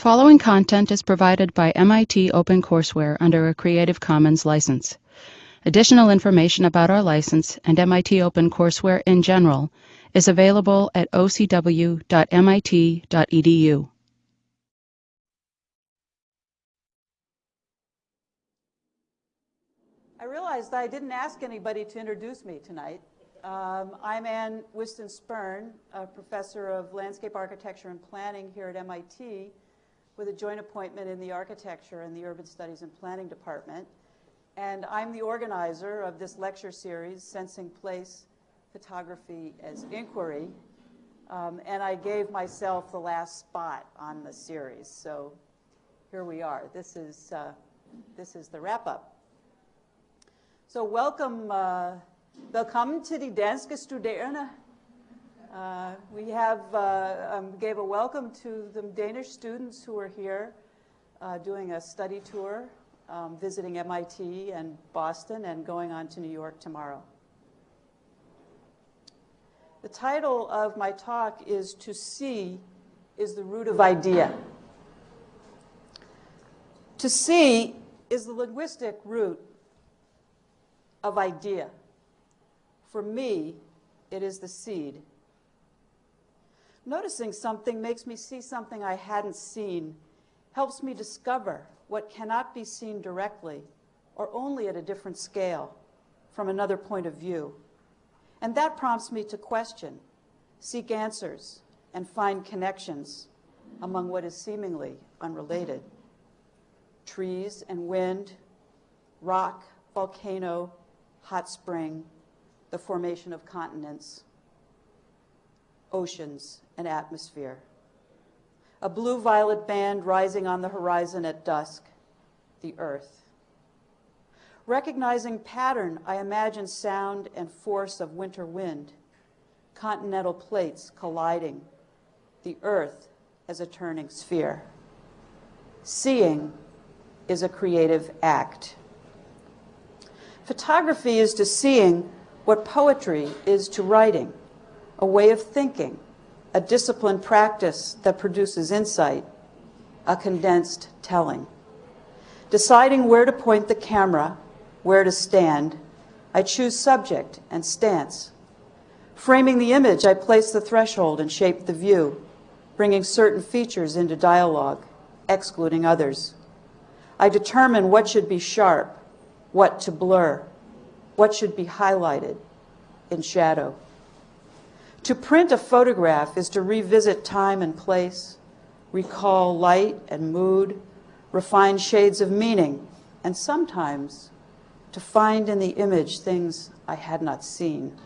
following content is provided by MIT OpenCourseWare under a Creative Commons license. Additional information about our license and MIT OpenCourseWare in general is available at ocw.mit.edu. I realized I didn't ask anybody to introduce me tonight. Um, I'm Ann Whiston Spirn, a professor of landscape architecture and planning here at MIT with a joint appointment in the architecture and the urban studies and planning department. And I'm the organizer of this lecture series, Sensing Place Photography as Inquiry. Um, and I gave myself the last spot on the series. So here we are. This is, uh, this is the wrap up. So welcome, uh, welcome to the Danske Studerende. Uh, we have uh, um, gave a welcome to the Danish students who are here uh, doing a study tour, um, visiting MIT and Boston, and going on to New York tomorrow. The title of my talk is To See is the Root of Idea. To see is the linguistic root of idea. For me, it is the seed. Noticing something makes me see something I hadn't seen, helps me discover what cannot be seen directly or only at a different scale from another point of view. And that prompts me to question, seek answers, and find connections among what is seemingly unrelated. Trees and wind, rock, volcano, hot spring, the formation of continents, oceans, and atmosphere. A blue violet band rising on the horizon at dusk, the earth. Recognizing pattern, I imagine sound and force of winter wind, continental plates colliding, the earth as a turning sphere. Seeing is a creative act. Photography is to seeing what poetry is to writing, a way of thinking, a disciplined practice that produces insight, a condensed telling. Deciding where to point the camera, where to stand, I choose subject and stance. Framing the image, I place the threshold and shape the view, bringing certain features into dialogue, excluding others. I determine what should be sharp, what to blur, what should be highlighted in shadow. To print a photograph is to revisit time and place, recall light and mood, refine shades of meaning, and sometimes to find in the image things I had not seen.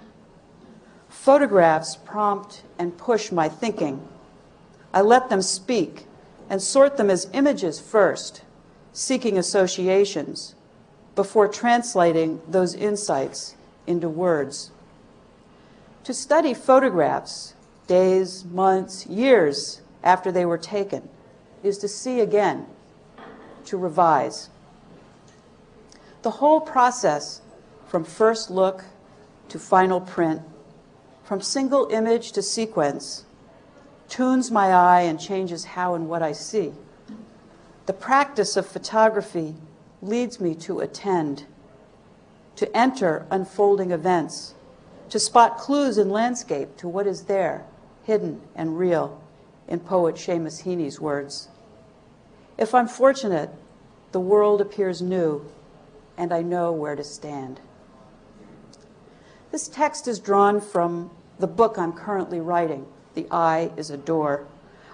Photographs prompt and push my thinking. I let them speak and sort them as images first, seeking associations, before translating those insights into words. To study photographs days, months, years after they were taken is to see again, to revise. The whole process from first look to final print, from single image to sequence, tunes my eye and changes how and what I see. The practice of photography leads me to attend, to enter unfolding events, to spot clues in landscape to what is there, hidden and real, in poet Seamus Heaney's words. If I'm fortunate, the world appears new, and I know where to stand. This text is drawn from the book I'm currently writing, The Eye is a Door.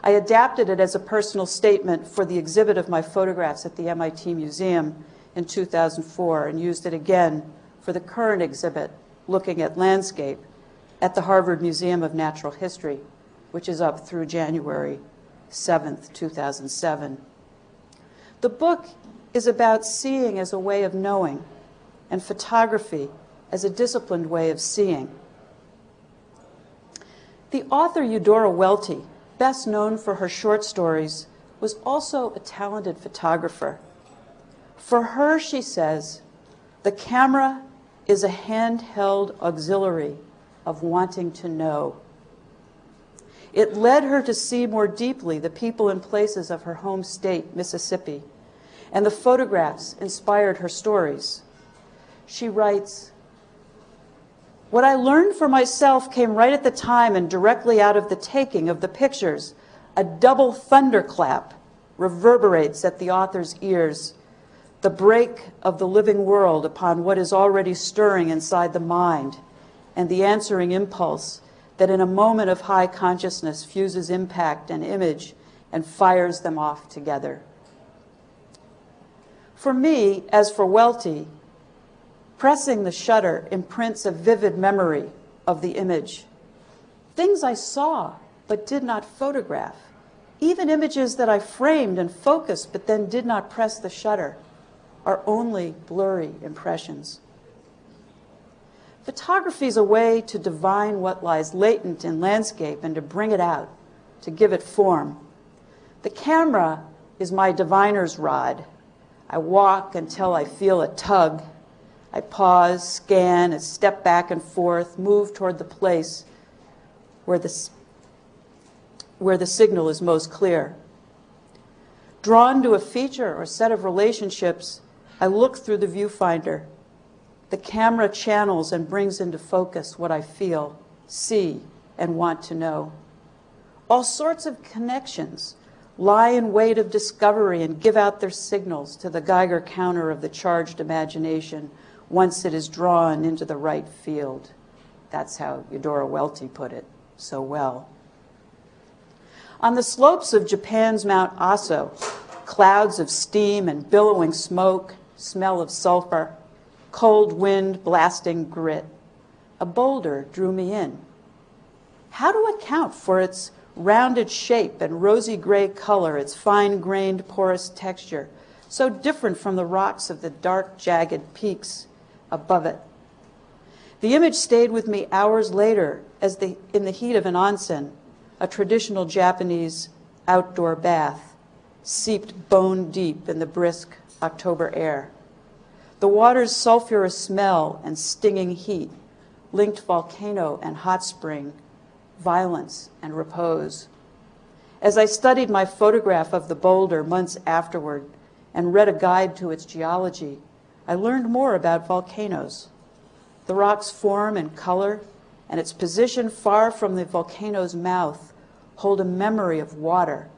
I adapted it as a personal statement for the exhibit of my photographs at the MIT Museum in 2004 and used it again for the current exhibit looking at landscape at the Harvard Museum of Natural History, which is up through January 7th, 2007. The book is about seeing as a way of knowing and photography as a disciplined way of seeing. The author Eudora Welty best known for her short stories, was also a talented photographer. For her, she says, the camera is a handheld auxiliary of wanting to know. It led her to see more deeply the people and places of her home state, Mississippi, and the photographs inspired her stories. She writes, What I learned for myself came right at the time and directly out of the taking of the pictures. A double thunderclap reverberates at the author's ears, the break of the living world upon what is already stirring inside the mind, and the answering impulse that in a moment of high consciousness fuses impact and image and fires them off together. For me, as for Welty, pressing the shutter imprints a vivid memory of the image. Things I saw but did not photograph, even images that I framed and focused but then did not press the shutter, are only blurry impressions. Photography is a way to divine what lies latent in landscape and to bring it out, to give it form. The camera is my diviner's rod. I walk until I feel a tug. I pause, scan, and step back and forth, move toward the place where the, where the signal is most clear. Drawn to a feature or set of relationships, I look through the viewfinder. The camera channels and brings into focus what I feel, see, and want to know. All sorts of connections lie in wait of discovery and give out their signals to the Geiger counter of the charged imagination once it is drawn into the right field. That's how Eudora Welty put it so well. On the slopes of Japan's Mount Aso, clouds of steam and billowing smoke, smell of sulfur, cold wind blasting grit. A boulder drew me in. How to account for its rounded shape and rosy gray color, its fine grained porous texture, so different from the rocks of the dark, jagged peaks above it. The image stayed with me hours later as the, in the heat of an onsen, a traditional Japanese outdoor bath, seeped bone deep in the brisk October air. The water's sulfurous smell and stinging heat linked volcano and hot spring, violence and repose. As I studied my photograph of the boulder months afterward and read a guide to its geology, I learned more about volcanoes. The rock's form and color and its position far from the volcano's mouth hold a memory of water,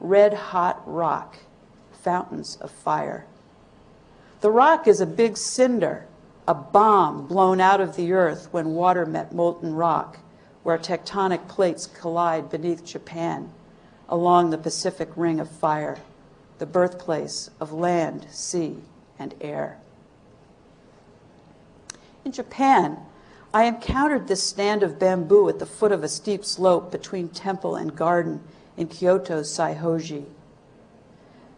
red hot rock, fountains of fire. The rock is a big cinder, a bomb blown out of the earth when water met molten rock, where tectonic plates collide beneath Japan along the Pacific Ring of Fire, the birthplace of land, sea, and air. In Japan, I encountered this stand of bamboo at the foot of a steep slope between temple and garden in Kyoto's Saihoji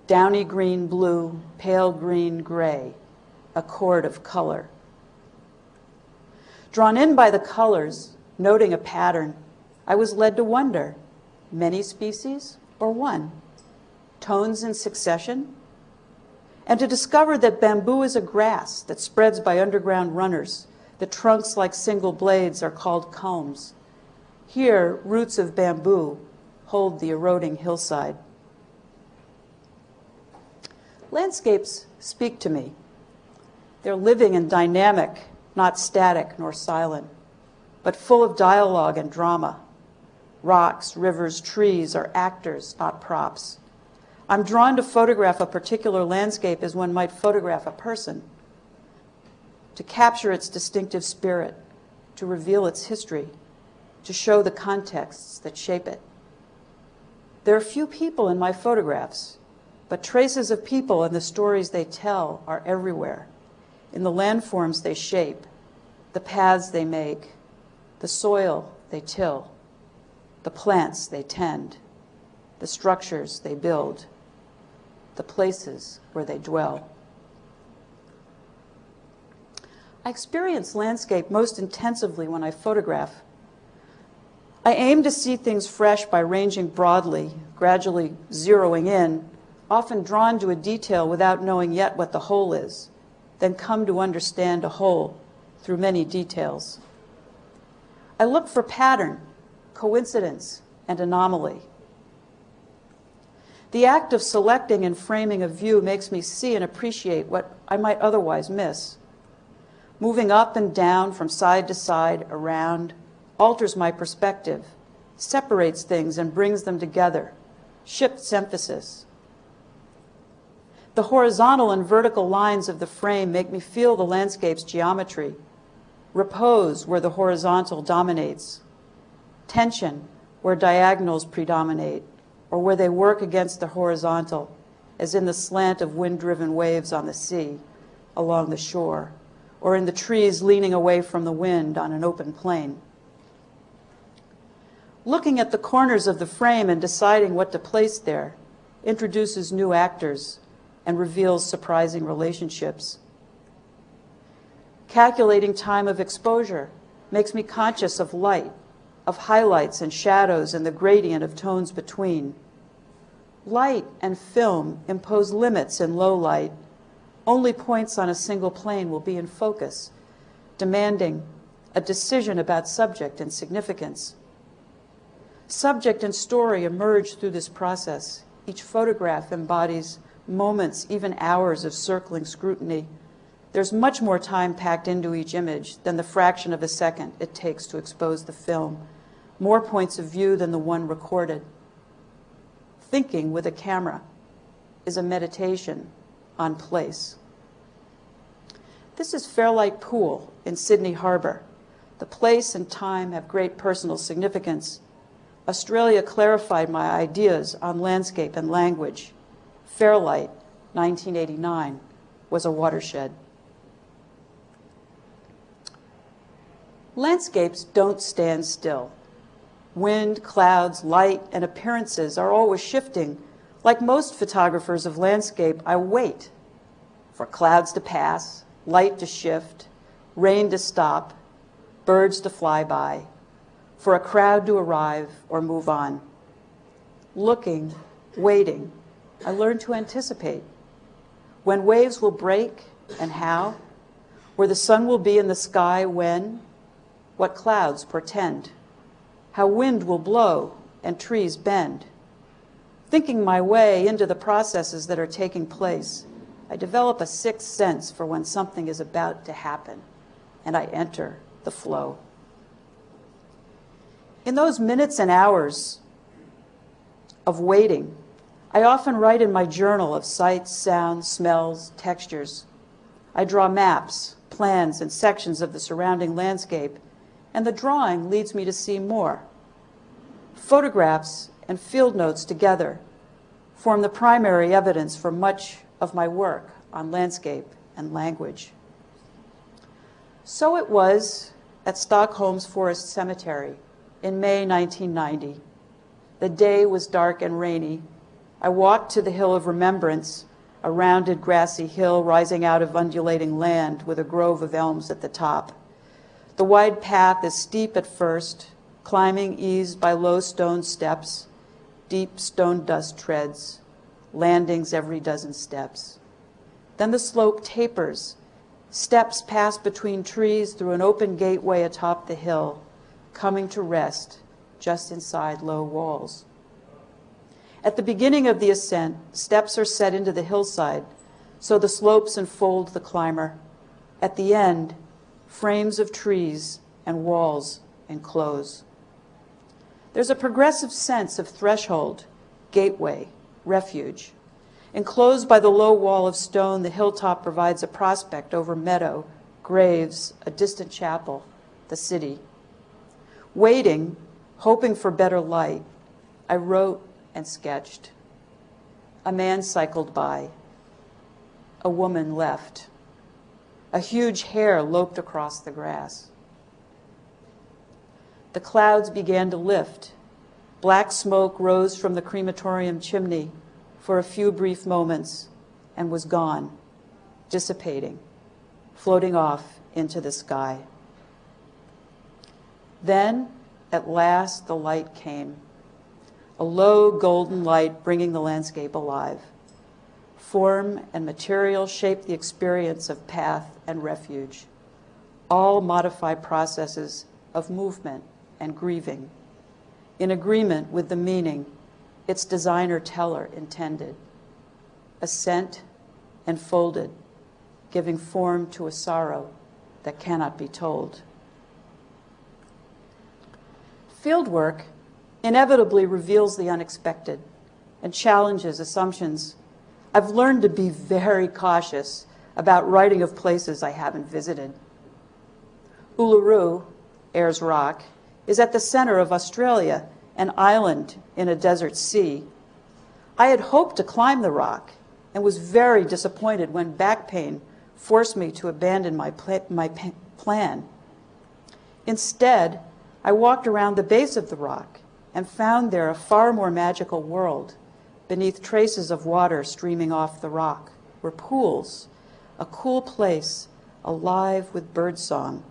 downy green blue, pale green gray, a chord of color. Drawn in by the colors, noting a pattern, I was led to wonder many species or one? Tones in succession? And to discover that bamboo is a grass that spreads by underground runners. The trunks, like single blades, are called culms. Here, roots of bamboo hold the eroding hillside. Landscapes speak to me. They're living and dynamic, not static nor silent, but full of dialogue and drama. Rocks, rivers, trees are actors, not props. I'm drawn to photograph a particular landscape as one might photograph a person, to capture its distinctive spirit, to reveal its history, to show the contexts that shape it. There are few people in my photographs, but traces of people and the stories they tell are everywhere, in the landforms they shape, the paths they make, the soil they till, the plants they tend, the structures they build, the places where they dwell. I experience landscape most intensively when I photograph. I aim to see things fresh by ranging broadly, gradually zeroing in often drawn to a detail without knowing yet what the whole is, then come to understand a whole through many details. I look for pattern, coincidence, and anomaly. The act of selecting and framing a view makes me see and appreciate what I might otherwise miss. Moving up and down, from side to side, around, alters my perspective, separates things and brings them together, shifts emphasis. The horizontal and vertical lines of the frame make me feel the landscape's geometry, repose where the horizontal dominates, tension where diagonals predominate, or where they work against the horizontal, as in the slant of wind-driven waves on the sea, along the shore, or in the trees leaning away from the wind on an open plain. Looking at the corners of the frame and deciding what to place there introduces new actors and reveals surprising relationships. Calculating time of exposure makes me conscious of light of highlights and shadows and the gradient of tones between. Light and film impose limits in low light. Only points on a single plane will be in focus, demanding a decision about subject and significance. Subject and story emerge through this process. Each photograph embodies moments, even hours of circling scrutiny. There's much more time packed into each image than the fraction of a second it takes to expose the film more points of view than the one recorded. Thinking with a camera is a meditation on place. This is Fairlight Pool in Sydney Harbor. The place and time have great personal significance. Australia clarified my ideas on landscape and language. Fairlight, 1989, was a watershed. Landscapes don't stand still. Wind, clouds, light, and appearances are always shifting. Like most photographers of landscape, I wait for clouds to pass, light to shift, rain to stop, birds to fly by, for a crowd to arrive or move on. Looking, waiting, I learn to anticipate. When waves will break and how, where the sun will be in the sky when, what clouds portend how wind will blow and trees bend. Thinking my way into the processes that are taking place, I develop a sixth sense for when something is about to happen, and I enter the flow. In those minutes and hours of waiting, I often write in my journal of sights, sounds, smells, textures. I draw maps, plans, and sections of the surrounding landscape, and the drawing leads me to see more. Photographs and field notes together form the primary evidence for much of my work on landscape and language. So it was at Stockholm's Forest Cemetery in May 1990. The day was dark and rainy. I walked to the Hill of Remembrance, a rounded grassy hill rising out of undulating land with a grove of elms at the top. The wide path is steep at first, climbing eased by low stone steps, deep stone dust treads, landings every dozen steps. Then the slope tapers. Steps pass between trees through an open gateway atop the hill, coming to rest just inside low walls. At the beginning of the ascent, steps are set into the hillside, so the slopes enfold the climber. At the end, frames of trees and walls enclose. There's a progressive sense of threshold, gateway, refuge. Enclosed by the low wall of stone, the hilltop provides a prospect over meadow, graves, a distant chapel, the city. Waiting, hoping for better light, I wrote and sketched. A man cycled by. A woman left. A huge hare loped across the grass. The clouds began to lift. Black smoke rose from the crematorium chimney for a few brief moments and was gone, dissipating, floating off into the sky. Then, at last, the light came, a low golden light bringing the landscape alive. Form and material shape the experience of path and refuge. All modify processes of movement and grieving. in agreement with the meaning its designer teller intended. Ascent and folded, giving form to a sorrow that cannot be told. Fieldwork inevitably reveals the unexpected and challenges assumptions. I've learned to be very cautious about writing of places I haven't visited. Uluru, Ayers Rock, is at the center of Australia, an island in a desert sea. I had hoped to climb the rock and was very disappointed when back pain forced me to abandon my, my plan. Instead, I walked around the base of the rock and found there a far more magical world beneath traces of water streaming off the rock were pools, a cool place alive with birdsong.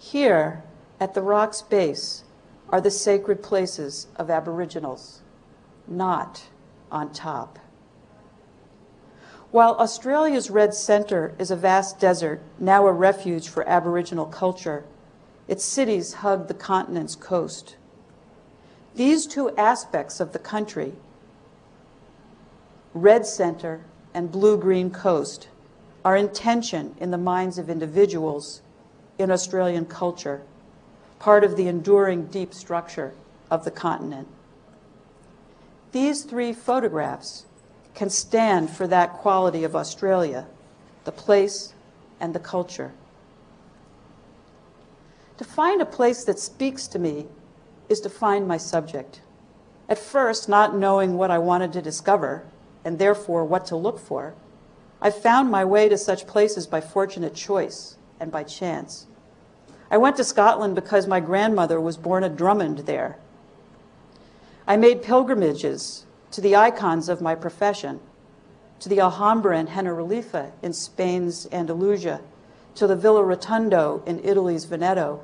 Here, at the rock's base, are the sacred places of Aboriginals, not on top. While Australia's Red Centre is a vast desert, now a refuge for Aboriginal culture, its cities hug the continent's coast. These two aspects of the country, Red Centre and Blue-Green Coast, are in tension in the minds of individuals in Australian culture, part of the enduring deep structure of the continent. These three photographs can stand for that quality of Australia, the place and the culture. To find a place that speaks to me is to find my subject. At first, not knowing what I wanted to discover, and therefore what to look for, I found my way to such places by fortunate choice and by chance. I went to Scotland because my grandmother was born at Drummond there. I made pilgrimages to the icons of my profession, to the Alhambra and Generalife in Spain's Andalusia, to the Villa Rotonda in Italy's Veneto,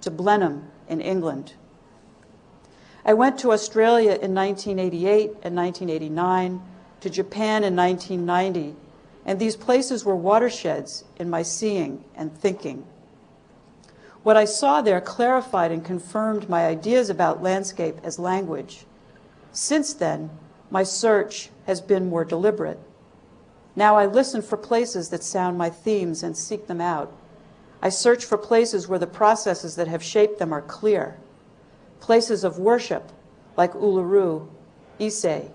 to Blenheim in England. I went to Australia in 1988 and 1989, to Japan in 1990, and these places were watersheds in my seeing and thinking. What I saw there clarified and confirmed my ideas about landscape as language, since then, my search has been more deliberate. Now I listen for places that sound my themes and seek them out. I search for places where the processes that have shaped them are clear. Places of worship like Uluru, Ise,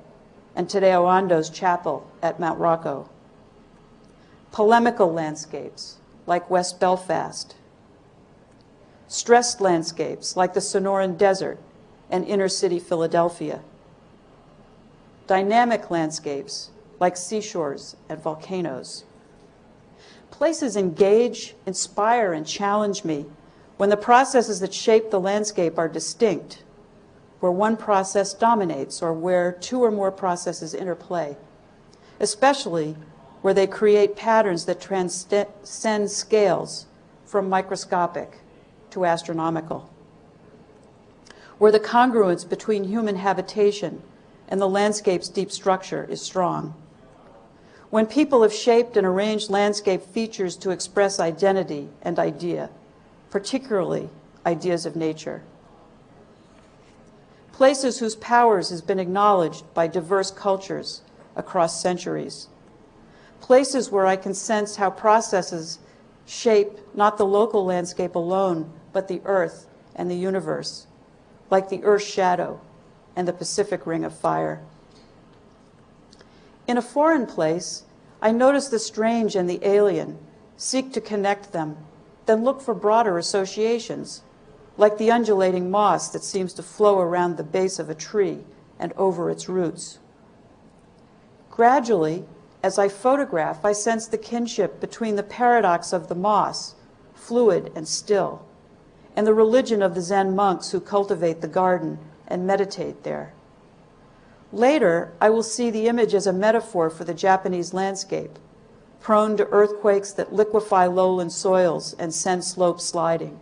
and Tadao Ando's chapel at Mount Rokko. Polemical landscapes like West Belfast. Stressed landscapes like the Sonoran Desert and inner city Philadelphia dynamic landscapes like seashores and volcanoes. Places engage, inspire, and challenge me when the processes that shape the landscape are distinct, where one process dominates or where two or more processes interplay, especially where they create patterns that transcend scales from microscopic to astronomical, where the congruence between human habitation and the landscape's deep structure is strong. When people have shaped and arranged landscape features to express identity and idea, particularly ideas of nature. Places whose powers has been acknowledged by diverse cultures across centuries. Places where I can sense how processes shape not the local landscape alone, but the earth and the universe, like the earth's shadow and the Pacific Ring of Fire. In a foreign place, I notice the strange and the alien, seek to connect them, then look for broader associations, like the undulating moss that seems to flow around the base of a tree and over its roots. Gradually, as I photograph, I sense the kinship between the paradox of the moss, fluid and still, and the religion of the Zen monks who cultivate the garden and meditate there. Later, I will see the image as a metaphor for the Japanese landscape, prone to earthquakes that liquefy lowland soils and send slopes sliding,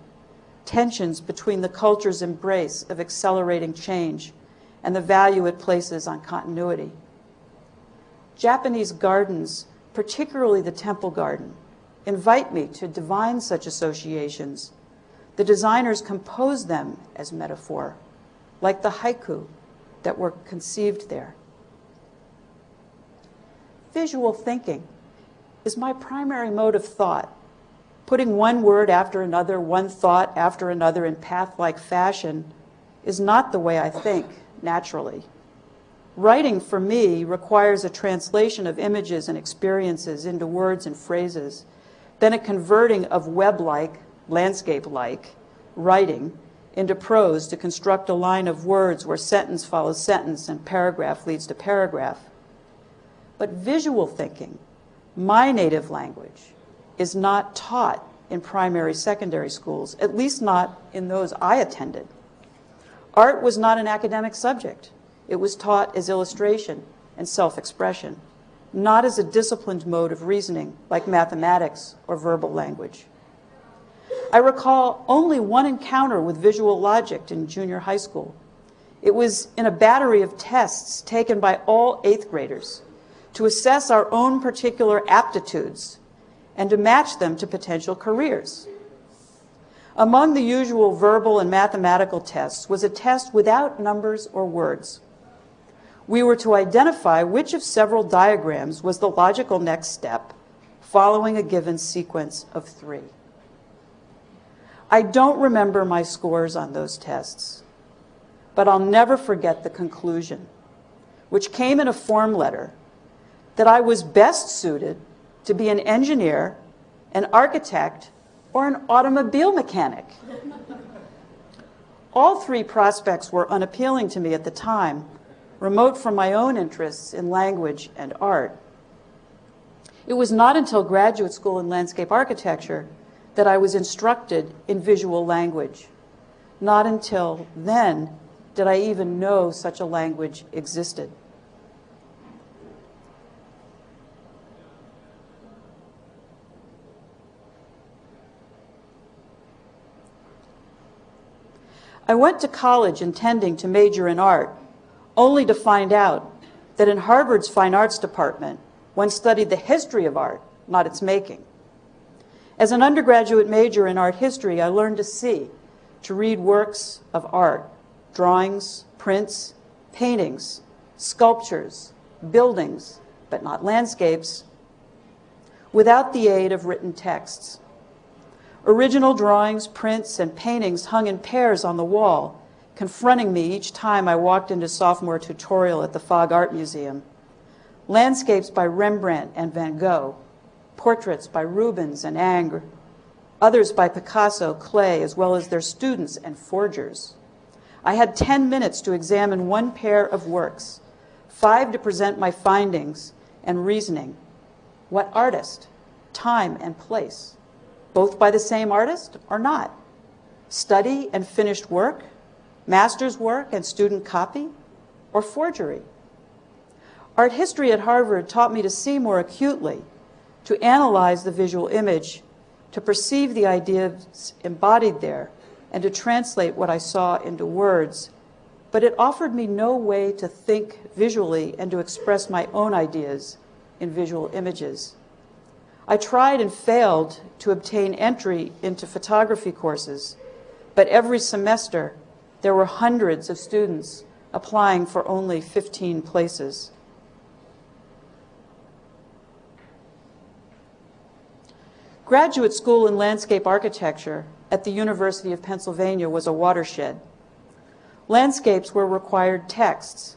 tensions between the culture's embrace of accelerating change and the value it places on continuity. Japanese gardens, particularly the temple garden, invite me to divine such associations, the designers compose them as metaphor, like the haiku that were conceived there. Visual thinking is my primary mode of thought. Putting one word after another, one thought after another in path like fashion is not the way I think naturally. Writing for me requires a translation of images and experiences into words and phrases, then a converting of web like, landscape like writing into prose to construct a line of words where sentence follows sentence and paragraph leads to paragraph. But visual thinking, my native language, is not taught in primary secondary schools, at least not in those I attended. Art was not an academic subject. It was taught as illustration and self-expression, not as a disciplined mode of reasoning like mathematics or verbal language. I recall only one encounter with visual logic in junior high school. It was in a battery of tests taken by all eighth graders to assess our own particular aptitudes and to match them to potential careers. Among the usual verbal and mathematical tests was a test without numbers or words we were to identify which of several diagrams was the logical next step following a given sequence of three. I don't remember my scores on those tests, but I'll never forget the conclusion, which came in a form letter, that I was best suited to be an engineer, an architect, or an automobile mechanic. All three prospects were unappealing to me at the time, remote from my own interests in language and art. It was not until graduate school in landscape architecture that I was instructed in visual language. Not until then did I even know such a language existed. I went to college intending to major in art only to find out that in Harvard's Fine Arts Department, one studied the history of art, not its making. As an undergraduate major in art history, I learned to see, to read works of art, drawings, prints, paintings, sculptures, buildings, but not landscapes, without the aid of written texts. Original drawings, prints, and paintings hung in pairs on the wall confronting me each time I walked into sophomore tutorial at the Fogg Art Museum. Landscapes by Rembrandt and Van Gogh, portraits by Rubens and Ingres, others by Picasso, Klee, as well as their students and forgers. I had 10 minutes to examine one pair of works, five to present my findings and reasoning. What artist, time, and place? Both by the same artist or not? Study and finished work? master's work and student copy, or forgery. Art history at Harvard taught me to see more acutely, to analyze the visual image, to perceive the ideas embodied there, and to translate what I saw into words. But it offered me no way to think visually and to express my own ideas in visual images. I tried and failed to obtain entry into photography courses, but every semester there were hundreds of students applying for only 15 places. Graduate school in landscape architecture at the University of Pennsylvania was a watershed. Landscapes were required texts,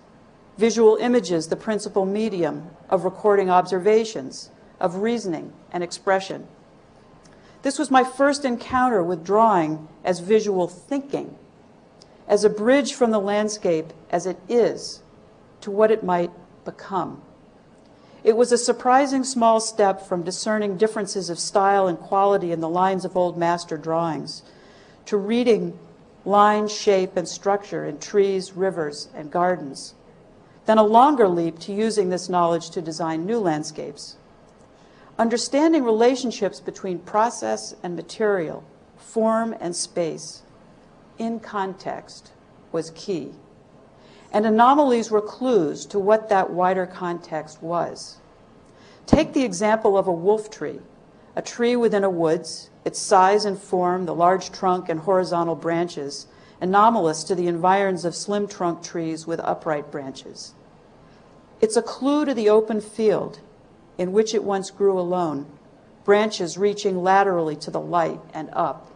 visual images the principal medium of recording observations, of reasoning and expression. This was my first encounter with drawing as visual thinking as a bridge from the landscape as it is to what it might become. It was a surprising small step from discerning differences of style and quality in the lines of old master drawings to reading line, shape, and structure in trees, rivers, and gardens. Then a longer leap to using this knowledge to design new landscapes. Understanding relationships between process and material, form and space, in context was key. And anomalies were clues to what that wider context was. Take the example of a wolf tree, a tree within a woods, its size and form, the large trunk and horizontal branches, anomalous to the environs of slim trunk trees with upright branches. It's a clue to the open field in which it once grew alone, branches reaching laterally to the light and up.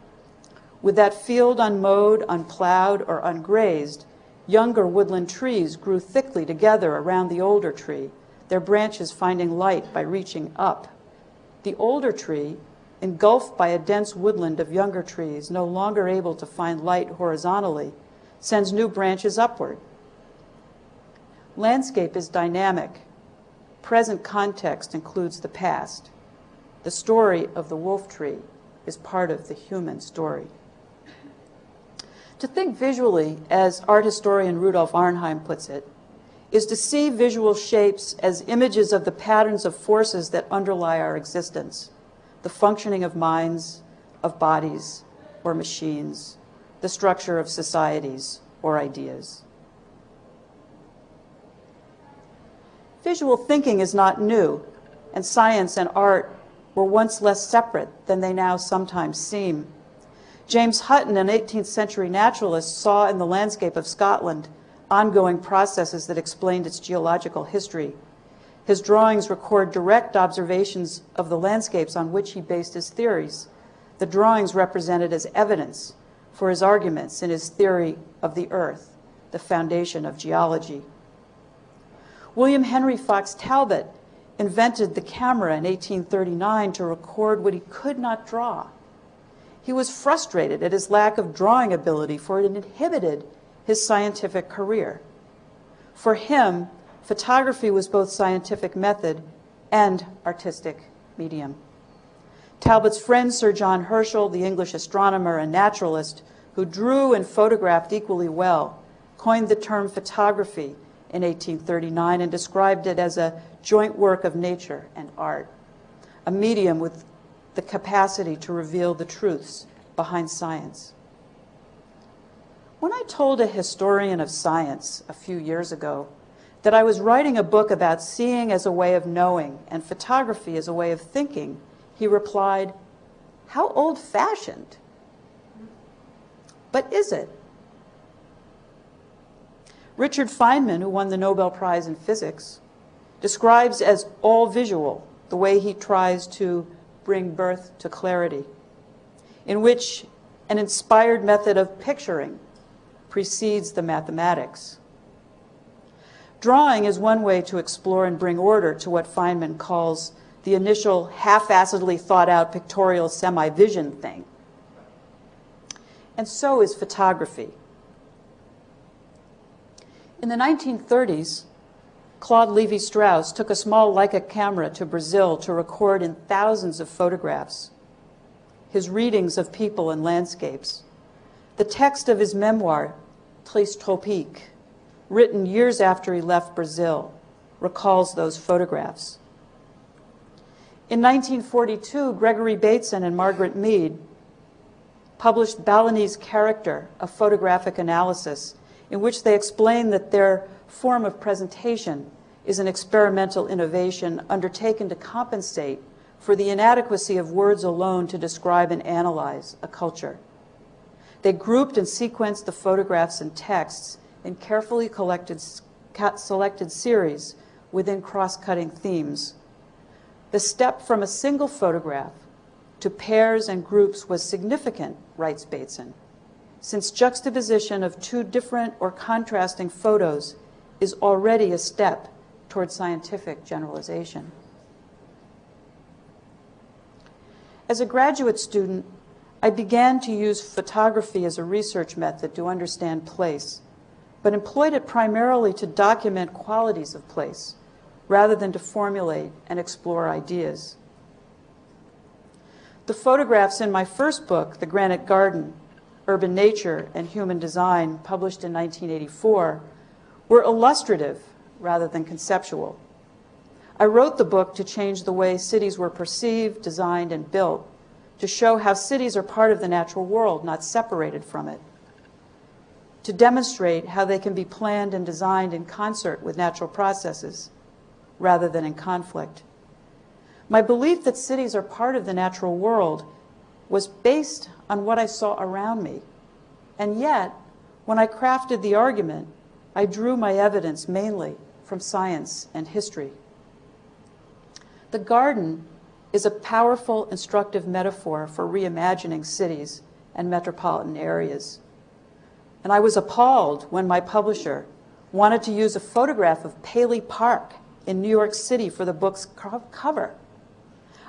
With that field unmowed, unplowed, or ungrazed, younger woodland trees grew thickly together around the older tree, their branches finding light by reaching up. The older tree, engulfed by a dense woodland of younger trees, no longer able to find light horizontally, sends new branches upward. Landscape is dynamic. Present context includes the past. The story of the wolf tree is part of the human story. To think visually, as art historian Rudolf Arnheim puts it, is to see visual shapes as images of the patterns of forces that underlie our existence, the functioning of minds, of bodies, or machines, the structure of societies or ideas. Visual thinking is not new, and science and art were once less separate than they now sometimes seem. James Hutton, an 18th century naturalist, saw in the landscape of Scotland ongoing processes that explained its geological history. His drawings record direct observations of the landscapes on which he based his theories. The drawings represented as evidence for his arguments in his theory of the earth, the foundation of geology. William Henry Fox Talbot invented the camera in 1839 to record what he could not draw. He was frustrated at his lack of drawing ability, for it inhibited his scientific career. For him, photography was both scientific method and artistic medium. Talbot's friend, Sir John Herschel, the English astronomer and naturalist, who drew and photographed equally well, coined the term photography in 1839 and described it as a joint work of nature and art, a medium with the capacity to reveal the truths behind science. When I told a historian of science a few years ago that I was writing a book about seeing as a way of knowing and photography as a way of thinking, he replied, How old fashioned. But is it? Richard Feynman, who won the Nobel Prize in Physics, describes as all visual the way he tries to bring birth to clarity, in which an inspired method of picturing precedes the mathematics. Drawing is one way to explore and bring order to what Feynman calls the initial half-assedly thought out pictorial semi-vision thing. And so is photography. In the 1930s, Claude Levi-Strauss took a small Leica camera to Brazil to record in thousands of photographs his readings of people and landscapes. The text of his memoir, Tristes Tropiques, written years after he left Brazil, recalls those photographs. In 1942, Gregory Bateson and Margaret Mead published Balinese Character, a photographic analysis, in which they explain that their form of presentation is an experimental innovation undertaken to compensate for the inadequacy of words alone to describe and analyze a culture. They grouped and sequenced the photographs and texts in carefully collected, selected series within cross-cutting themes. The step from a single photograph to pairs and groups was significant, writes Bateson, since juxtaposition of two different or contrasting photos is already a step toward scientific generalization. As a graduate student, I began to use photography as a research method to understand place, but employed it primarily to document qualities of place rather than to formulate and explore ideas. The photographs in my first book, The Granite Garden, Urban Nature and Human Design, published in 1984, were illustrative rather than conceptual. I wrote the book to change the way cities were perceived, designed, and built to show how cities are part of the natural world, not separated from it, to demonstrate how they can be planned and designed in concert with natural processes rather than in conflict. My belief that cities are part of the natural world was based on what I saw around me. And yet, when I crafted the argument, I drew my evidence mainly from science and history. The garden is a powerful, instructive metaphor for reimagining cities and metropolitan areas. And I was appalled when my publisher wanted to use a photograph of Paley Park in New York City for the book's cover.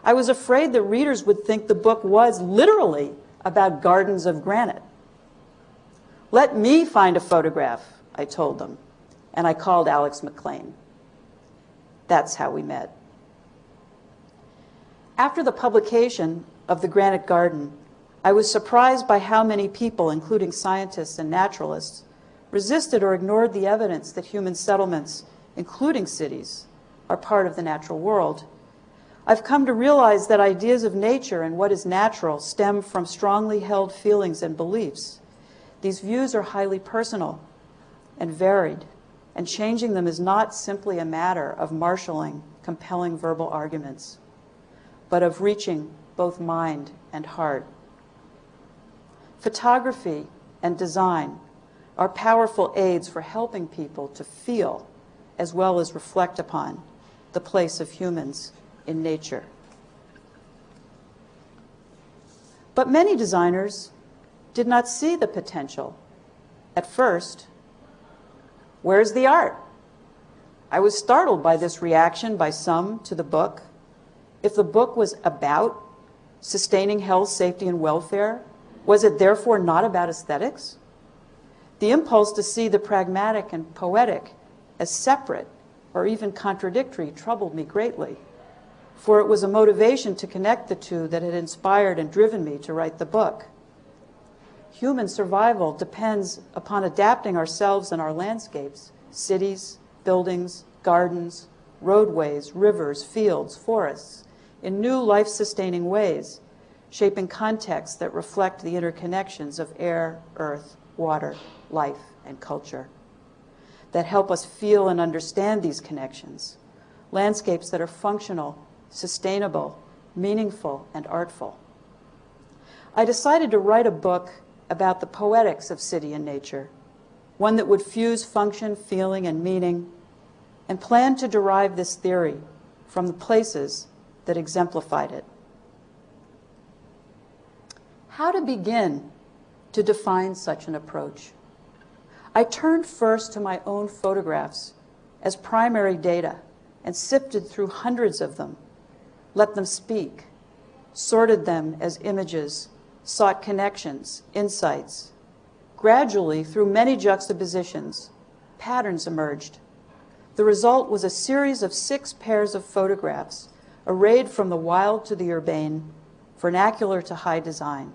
I was afraid that readers would think the book was literally about gardens of granite. Let me find a photograph, I told them, and I called Alex MacLean. That's how we met. After the publication of The Granite Garden, I was surprised by how many people, including scientists and naturalists, resisted or ignored the evidence that human settlements, including cities, are part of the natural world. I've come to realize that ideas of nature and what is natural stem from strongly held feelings and beliefs. These views are highly personal and varied, and changing them is not simply a matter of marshaling compelling verbal arguments but of reaching both mind and heart. Photography and design are powerful aids for helping people to feel as well as reflect upon the place of humans in nature. But many designers did not see the potential at first. Where's the art? I was startled by this reaction by some to the book if the book was about sustaining health, safety, and welfare, was it therefore not about aesthetics? The impulse to see the pragmatic and poetic as separate or even contradictory troubled me greatly, for it was a motivation to connect the two that had inspired and driven me to write the book. Human survival depends upon adapting ourselves and our landscapes, cities, buildings, gardens, roadways, rivers, fields, forests, in new life sustaining ways, shaping contexts that reflect the interconnections of air, earth, water, life, and culture, that help us feel and understand these connections, landscapes that are functional, sustainable, meaningful, and artful. I decided to write a book about the poetics of city and nature, one that would fuse function, feeling, and meaning, and plan to derive this theory from the places that exemplified it. How to begin to define such an approach? I turned first to my own photographs as primary data and sifted through hundreds of them, let them speak, sorted them as images, sought connections, insights. Gradually, through many juxtapositions, patterns emerged. The result was a series of six pairs of photographs arrayed from the wild to the urbane, vernacular to high design,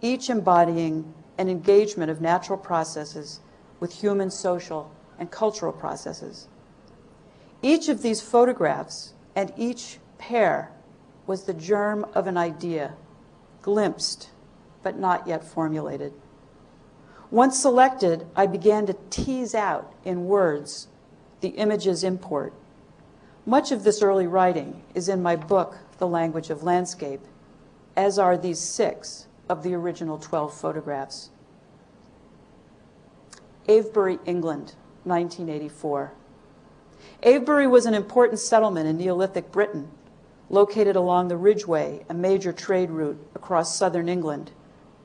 each embodying an engagement of natural processes with human social and cultural processes. Each of these photographs and each pair was the germ of an idea, glimpsed, but not yet formulated. Once selected, I began to tease out in words the image's import much of this early writing is in my book, The Language of Landscape, as are these six of the original 12 photographs. Avebury, England, 1984. Avebury was an important settlement in Neolithic Britain, located along the Ridgeway, a major trade route across southern England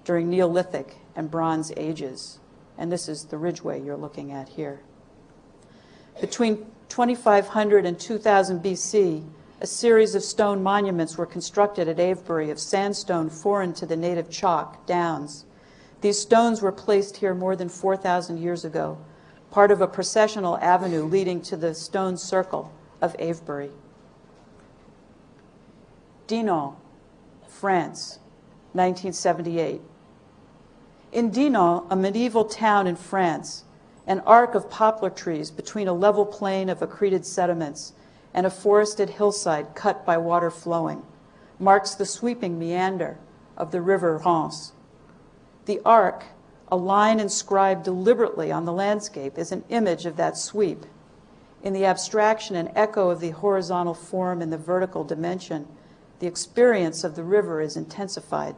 during Neolithic and Bronze Ages. And this is the Ridgeway you're looking at here. Between 2500 and 2000 BC, a series of stone monuments were constructed at Avebury of sandstone foreign to the native chalk downs. These stones were placed here more than 4,000 years ago, part of a processional avenue leading to the stone circle of Avebury. Dinan, France, 1978. In Dinan, a medieval town in France, an arc of poplar trees between a level plain of accreted sediments and a forested hillside cut by water flowing, marks the sweeping meander of the river Rance. The arc, a line inscribed deliberately on the landscape, is an image of that sweep. In the abstraction and echo of the horizontal form and the vertical dimension, the experience of the river is intensified.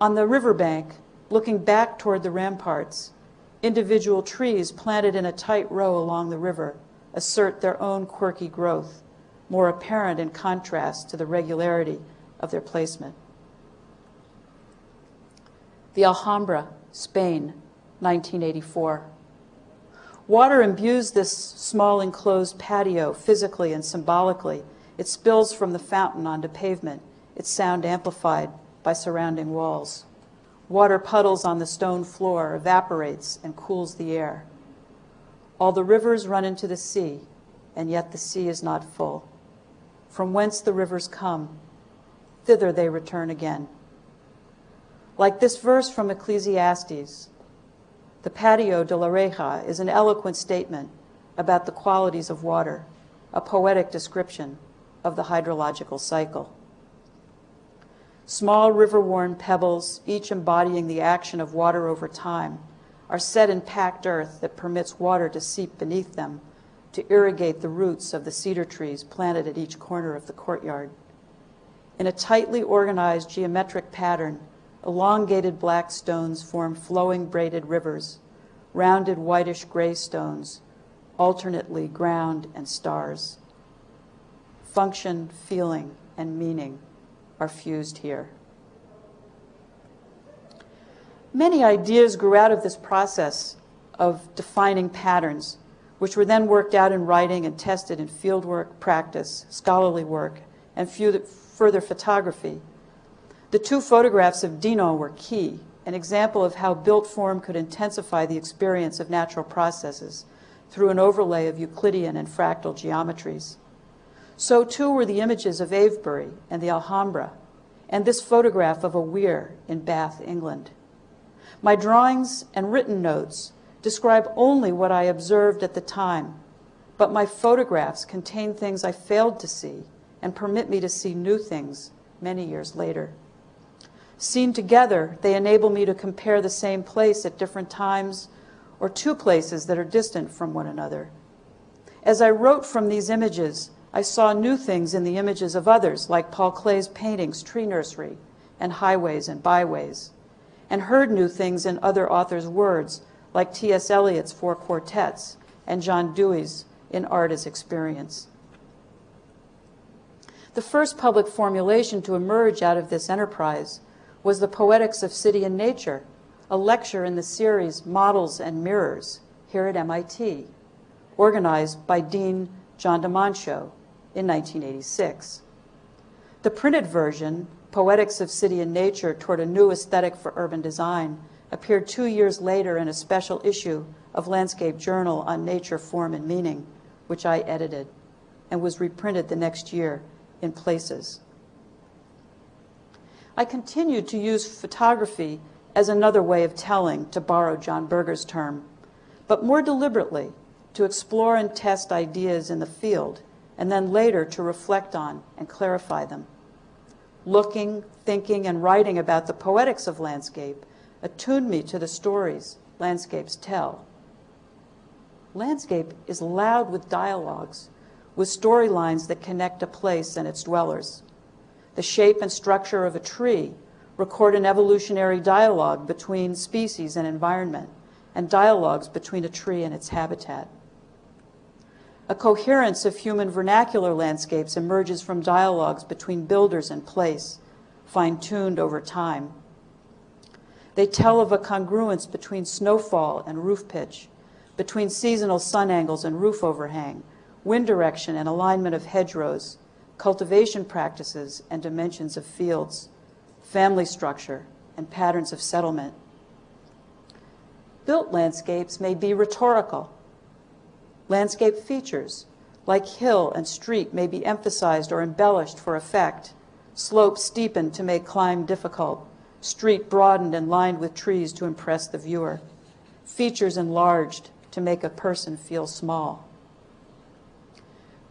On the riverbank, looking back toward the ramparts, individual trees planted in a tight row along the river assert their own quirky growth, more apparent in contrast to the regularity of their placement. The Alhambra, Spain, 1984. Water imbues this small enclosed patio physically and symbolically. It spills from the fountain onto pavement, its sound amplified by surrounding walls. Water puddles on the stone floor, evaporates, and cools the air. All the rivers run into the sea, and yet the sea is not full. From whence the rivers come, thither they return again. Like this verse from Ecclesiastes, the Patio de la Reja is an eloquent statement about the qualities of water, a poetic description of the hydrological cycle. Small river-worn pebbles, each embodying the action of water over time, are set in packed earth that permits water to seep beneath them to irrigate the roots of the cedar trees planted at each corner of the courtyard. In a tightly organized geometric pattern, elongated black stones form flowing braided rivers, rounded whitish gray stones, alternately ground and stars. Function, feeling, and meaning are fused here. Many ideas grew out of this process of defining patterns, which were then worked out in writing and tested in fieldwork, practice, scholarly work, and further photography. The two photographs of Dinan were key, an example of how built form could intensify the experience of natural processes through an overlay of Euclidean and fractal geometries. So too were the images of Avebury and the Alhambra, and this photograph of a weir in Bath, England. My drawings and written notes describe only what I observed at the time, but my photographs contain things I failed to see and permit me to see new things many years later. Seen together, they enable me to compare the same place at different times or two places that are distant from one another. As I wrote from these images, I saw new things in the images of others, like Paul Klee's paintings, Tree Nursery, and Highways and Byways, and heard new things in other authors' words, like T.S. Eliot's Four Quartets and John Dewey's In Art as Experience. The first public formulation to emerge out of this enterprise was the Poetics of City and Nature, a lecture in the series Models and Mirrors here at MIT, organized by Dean John de Monchaux in 1986. The printed version, Poetics of City and Nature Toward a New Aesthetic for Urban Design, appeared two years later in a special issue of Landscape Journal on Nature, Form, and Meaning, which I edited, and was reprinted the next year in places. I continued to use photography as another way of telling, to borrow John Berger's term, but more deliberately to explore and test ideas in the field and then later to reflect on and clarify them. Looking, thinking, and writing about the poetics of landscape attuned me to the stories landscapes tell. Landscape is loud with dialogues, with storylines that connect a place and its dwellers. The shape and structure of a tree record an evolutionary dialogue between species and environment, and dialogues between a tree and its habitat. A coherence of human vernacular landscapes emerges from dialogues between builders and place, fine-tuned over time. They tell of a congruence between snowfall and roof pitch, between seasonal sun angles and roof overhang, wind direction and alignment of hedgerows, cultivation practices and dimensions of fields, family structure, and patterns of settlement. Built landscapes may be rhetorical, Landscape features, like hill and street, may be emphasized or embellished for effect. Slopes steepened to make climb difficult. Street broadened and lined with trees to impress the viewer. Features enlarged to make a person feel small.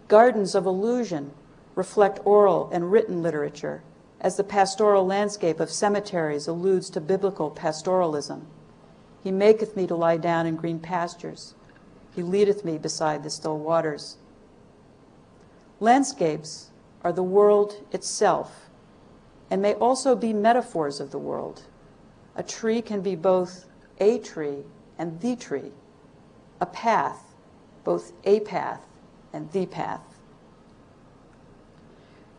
Gardens of illusion reflect oral and written literature, as the pastoral landscape of cemeteries alludes to biblical pastoralism. He maketh me to lie down in green pastures. He leadeth me beside the still waters. Landscapes are the world itself and may also be metaphors of the world. A tree can be both a tree and the tree, a path, both a path and the path.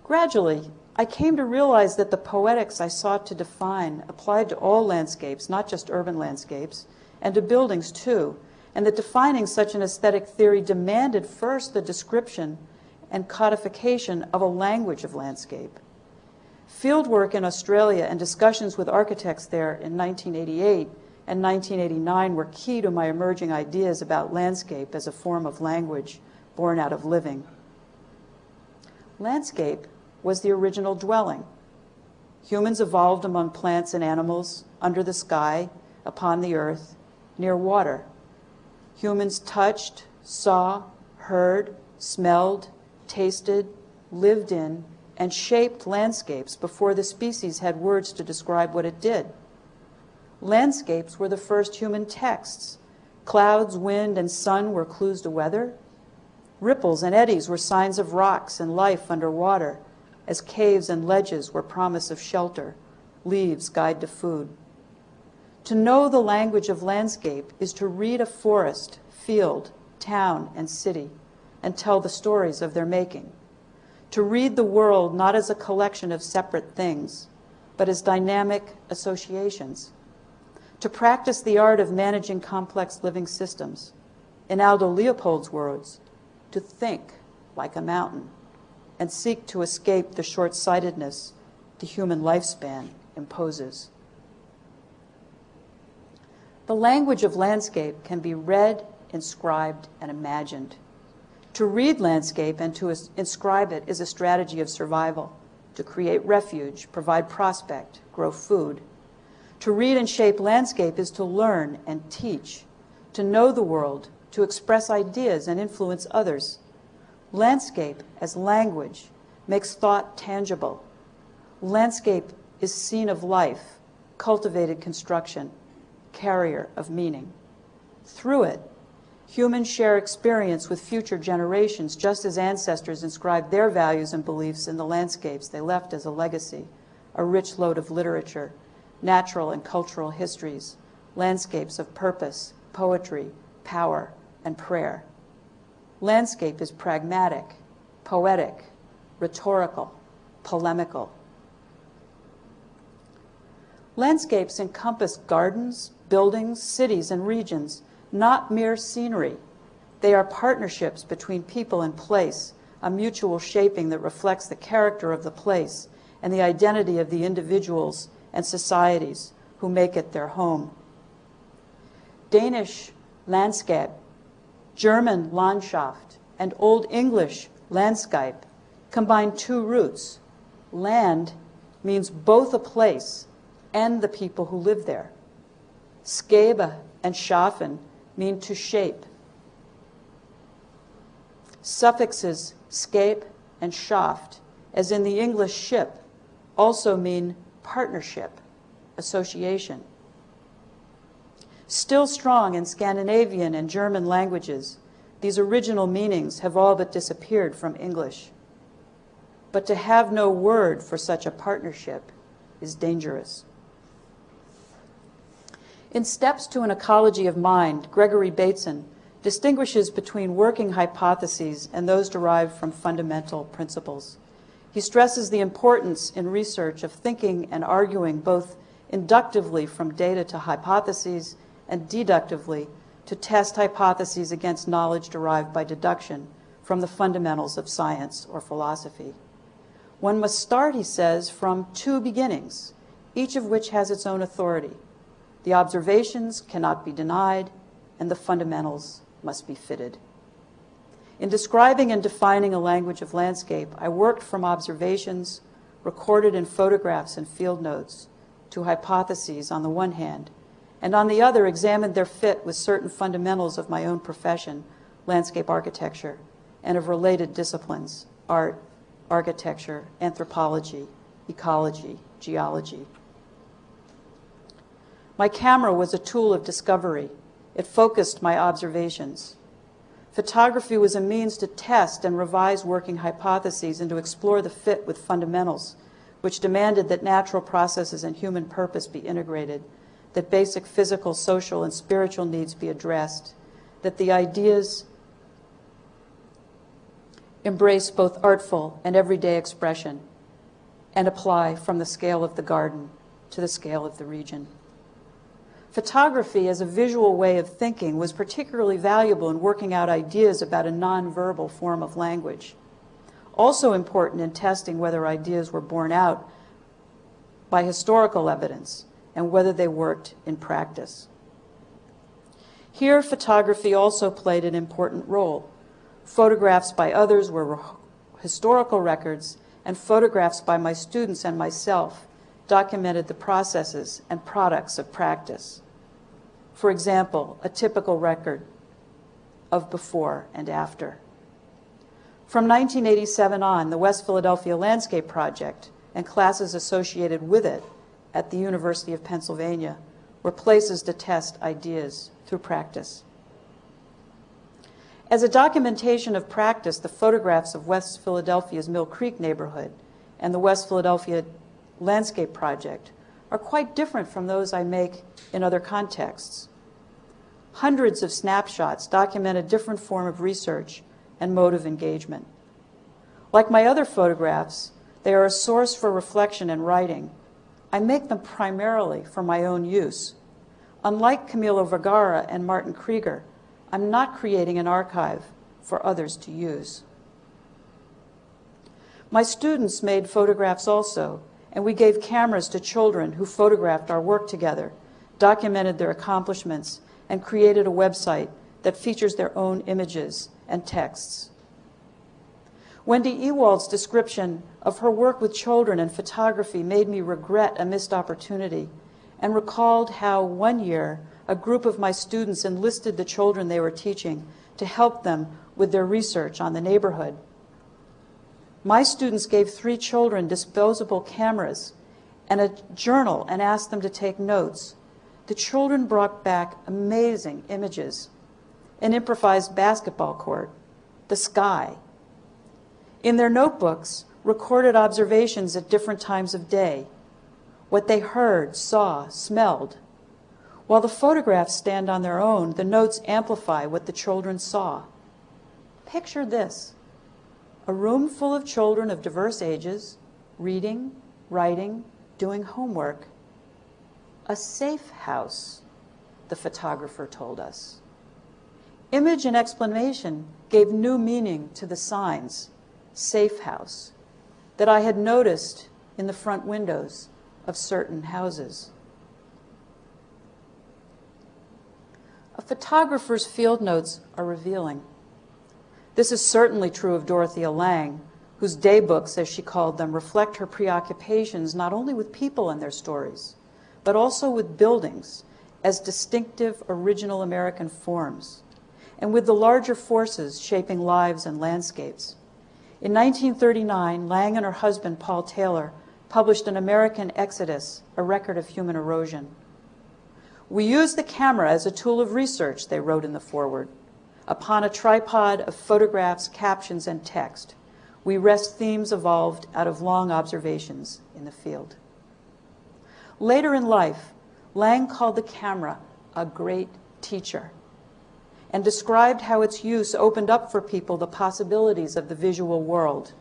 Gradually, I came to realize that the poetics I sought to define applied to all landscapes, not just urban landscapes, and to buildings too, and that defining such an aesthetic theory demanded first the description and codification of a language of landscape. Fieldwork in Australia and discussions with architects there in 1988 and 1989 were key to my emerging ideas about landscape as a form of language born out of living. Landscape was the original dwelling. Humans evolved among plants and animals, under the sky, upon the earth, near water. Humans touched, saw, heard, smelled, tasted, lived in, and shaped landscapes before the species had words to describe what it did. Landscapes were the first human texts. Clouds, wind, and sun were clues to weather. Ripples and eddies were signs of rocks and life underwater, as caves and ledges were promise of shelter, leaves guide to food. To know the language of landscape is to read a forest, field, town, and city and tell the stories of their making. To read the world not as a collection of separate things, but as dynamic associations. To practice the art of managing complex living systems. In Aldo Leopold's words, to think like a mountain and seek to escape the short sightedness the human lifespan imposes. The language of landscape can be read, inscribed, and imagined. To read landscape and to inscribe it is a strategy of survival, to create refuge, provide prospect, grow food. To read and shape landscape is to learn and teach, to know the world, to express ideas and influence others. Landscape as language makes thought tangible. Landscape is scene of life, cultivated construction, carrier of meaning. Through it, Humans share experience with future generations, just as ancestors inscribed their values and beliefs in the landscapes they left as a legacy, a rich load of literature, natural and cultural histories, landscapes of purpose, poetry, power, and prayer. Landscape is pragmatic, poetic, rhetorical, polemical. Landscapes encompass gardens, buildings, cities, and regions not mere scenery. They are partnerships between people and place, a mutual shaping that reflects the character of the place and the identity of the individuals and societies who make it their home. Danish landscape, German Landschaft, and Old English Landscape combine two roots. Land means both a place and the people who live there. Skabe and Schaffen mean to shape. Suffixes scape and schaft, as in the English ship, also mean partnership, association. Still strong in Scandinavian and German languages, these original meanings have all but disappeared from English. But to have no word for such a partnership is dangerous. In Steps to an Ecology of Mind, Gregory Bateson distinguishes between working hypotheses and those derived from fundamental principles. He stresses the importance in research of thinking and arguing both inductively from data to hypotheses and deductively to test hypotheses against knowledge derived by deduction from the fundamentals of science or philosophy. One must start, he says, from two beginnings, each of which has its own authority. The observations cannot be denied, and the fundamentals must be fitted. In describing and defining a language of landscape, I worked from observations recorded in photographs and field notes to hypotheses on the one hand, and on the other examined their fit with certain fundamentals of my own profession, landscape architecture, and of related disciplines, art, architecture, anthropology, ecology, geology, my camera was a tool of discovery. It focused my observations. Photography was a means to test and revise working hypotheses and to explore the fit with fundamentals, which demanded that natural processes and human purpose be integrated, that basic physical, social, and spiritual needs be addressed, that the ideas embrace both artful and everyday expression and apply from the scale of the garden to the scale of the region. Photography as a visual way of thinking was particularly valuable in working out ideas about a nonverbal form of language. Also important in testing whether ideas were borne out by historical evidence and whether they worked in practice. Here, photography also played an important role. Photographs by others were historical records, and photographs by my students and myself documented the processes and products of practice. For example, a typical record of before and after. From 1987 on, the West Philadelphia Landscape Project and classes associated with it at the University of Pennsylvania were places to test ideas through practice. As a documentation of practice, the photographs of West Philadelphia's Mill Creek neighborhood and the West Philadelphia Landscape Project are quite different from those I make in other contexts. Hundreds of snapshots document a different form of research and mode of engagement. Like my other photographs, they are a source for reflection and writing. I make them primarily for my own use. Unlike Camilo Vergara and Martin Krieger, I'm not creating an archive for others to use. My students made photographs also, and we gave cameras to children who photographed our work together, documented their accomplishments, and created a website that features their own images and texts. Wendy Ewald's description of her work with children and photography made me regret a missed opportunity and recalled how one year a group of my students enlisted the children they were teaching to help them with their research on the neighborhood. My students gave three children disposable cameras and a journal and asked them to take notes. The children brought back amazing images an improvised basketball court, the sky. In their notebooks, recorded observations at different times of day, what they heard, saw, smelled, while the photographs stand on their own, the notes amplify what the children saw. Picture this a room full of children of diverse ages, reading, writing, doing homework. A safe house, the photographer told us. Image and explanation gave new meaning to the signs, safe house, that I had noticed in the front windows of certain houses. A photographer's field notes are revealing. This is certainly true of Dorothea Lange, whose daybooks, as she called them, reflect her preoccupations not only with people and their stories, but also with buildings as distinctive original American forms, and with the larger forces shaping lives and landscapes. In 1939, Lange and her husband, Paul Taylor, published An American Exodus, a record of human erosion. We use the camera as a tool of research, they wrote in the foreword. Upon a tripod of photographs, captions, and text, we rest themes evolved out of long observations in the field. Later in life, Lange called the camera a great teacher and described how its use opened up for people the possibilities of the visual world.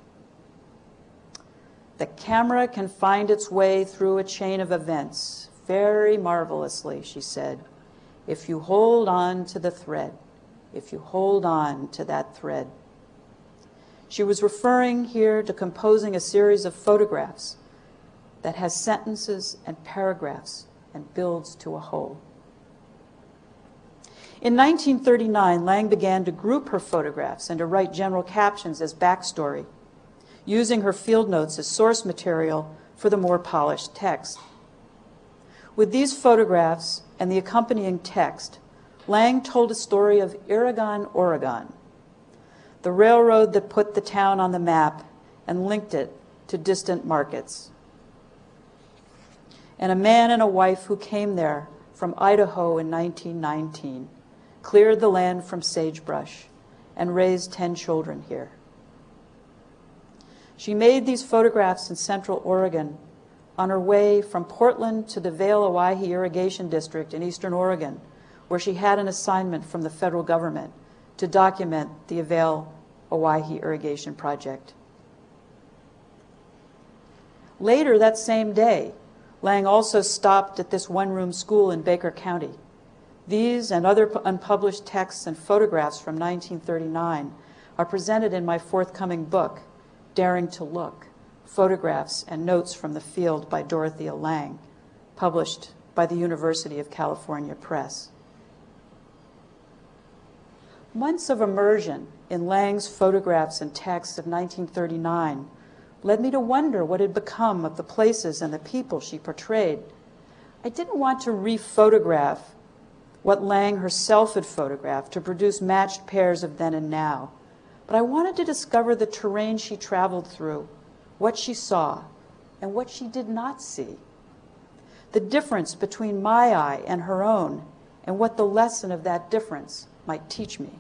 The camera can find its way through a chain of events, very marvelously, she said, if you hold on to the thread, if you hold on to that thread. She was referring here to composing a series of photographs that has sentences and paragraphs and builds to a whole. In 1939, Lange began to group her photographs and to write general captions as backstory, using her field notes as source material for the more polished text. With these photographs and the accompanying text, Lange told a story of Irrigon, Oregon, the railroad that put the town on the map and linked it to distant markets. And a man and a wife who came there from Idaho in 1919 cleared the land from sagebrush and raised 10 children here. She made these photographs in Central Oregon on her way from Portland to the Vale Owyhee Irrigation District in Eastern Oregon, where she had an assignment from the federal government to document the Vale Owyhee Irrigation Project. Later that same day, Lange also stopped at this one room school in Baker County. These and other unpublished texts and photographs from 1939 are presented in my forthcoming book, Daring to Look Photographs and Notes from the Field by Dorothea Lange, published by the University of California Press. Months of immersion in Lange's photographs and texts of 1939 led me to wonder what had become of the places and the people she portrayed. I didn't want to rephotograph what Lange herself had photographed to produce matched pairs of then and now, but I wanted to discover the terrain she traveled through, what she saw, and what she did not see. The difference between my eye and her own, and what the lesson of that difference might teach me.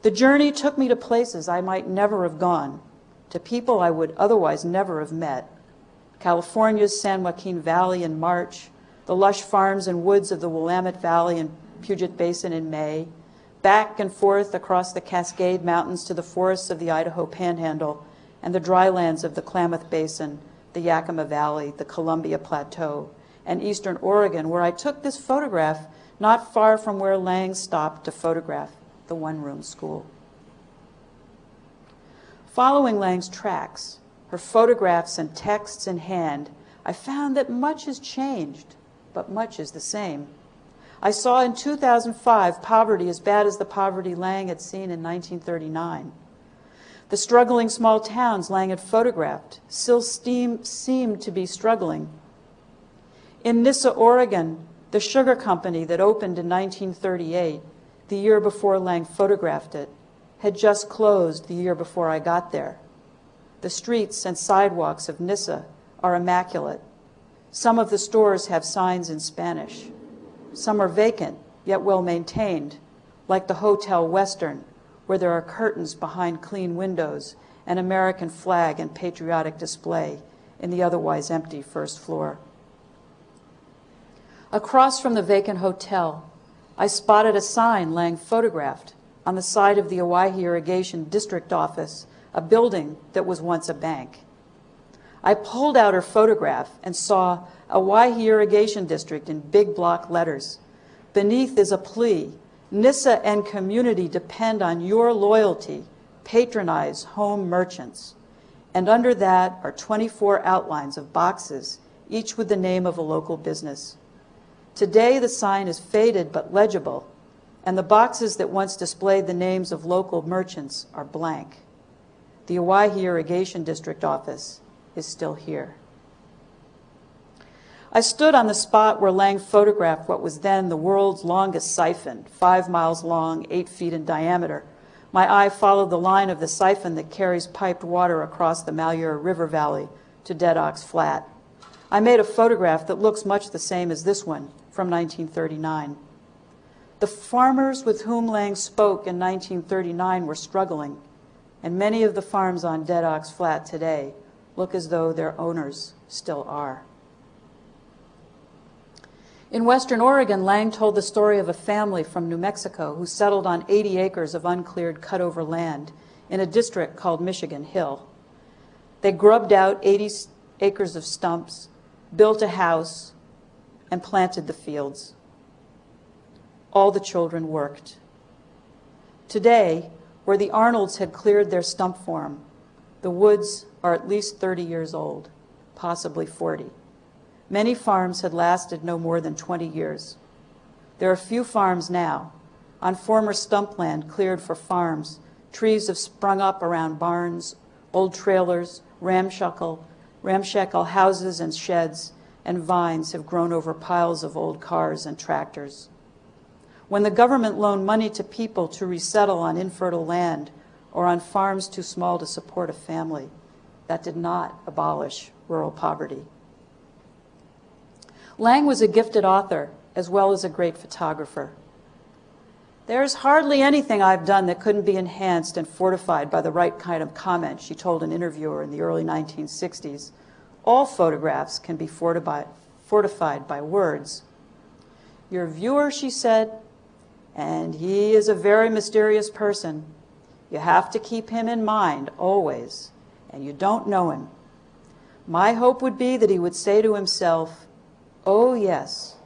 The journey took me to places I might never have gone, to people I would otherwise never have met. California's San Joaquin Valley in March, the lush farms and woods of the Willamette Valley and Puget Basin in May, back and forth across the Cascade Mountains to the forests of the Idaho Panhandle and the drylands of the Klamath Basin, the Yakima Valley, the Columbia Plateau, and eastern Oregon, where I took this photograph not far from where Lange stopped to photograph the one room school. Following Lange's tracks, her photographs and texts in hand, I found that much has changed, but much is the same. I saw in 2005 poverty as bad as the poverty Lange had seen in 1939. The struggling small towns Lange had photographed still seemed to be struggling. In Nyssa, Oregon, the sugar company that opened in 1938, the year before Lange photographed it, had just closed the year before I got there. The streets and sidewalks of Nyssa are immaculate. Some of the stores have signs in Spanish. Some are vacant, yet well maintained, like the Hotel Western, where there are curtains behind clean windows, an American flag and patriotic display in the otherwise empty first floor. Across from the vacant hotel, I spotted a sign Lange photographed on the side of the Owyhee Irrigation District Office, a building that was once a bank. I pulled out her photograph and saw Owyhee Irrigation District in big block letters. Beneath is a plea Nyssa and community depend on your loyalty. Patronize home merchants. And under that are 24 outlines of boxes, each with the name of a local business. Today, the sign is faded but legible, and the boxes that once displayed the names of local merchants are blank. The Owyhee Irrigation District office is still here. I stood on the spot where Lange photographed what was then the world's longest siphon, five miles long, eight feet in diameter. My eye followed the line of the siphon that carries piped water across the Malheur River Valley to Dead Ox Flat. I made a photograph that looks much the same as this one from 1939. The farmers with whom Lange spoke in 1939 were struggling, and many of the farms on Dead Ox Flat today look as though their owners still are. In Western Oregon, Lange told the story of a family from New Mexico who settled on 80 acres of uncleared cutover land in a district called Michigan Hill. They grubbed out 80 acres of stumps, built a house, and planted the fields. All the children worked. Today, where the Arnolds had cleared their stump farm, the woods are at least 30 years old, possibly 40. Many farms had lasted no more than 20 years. There are few farms now. On former stump land cleared for farms, trees have sprung up around barns, old trailers, ramshackle, ramshackle houses and sheds, and vines have grown over piles of old cars and tractors. When the government loaned money to people to resettle on infertile land or on farms too small to support a family, that did not abolish rural poverty. Lange was a gifted author as well as a great photographer. There's hardly anything I've done that couldn't be enhanced and fortified by the right kind of comment, she told an interviewer in the early 1960s. All photographs can be fortified, by words. Your viewer, she said, and he is a very mysterious person. You have to keep him in mind always, and you don't know him. My hope would be that he would say to himself, Oh, yes,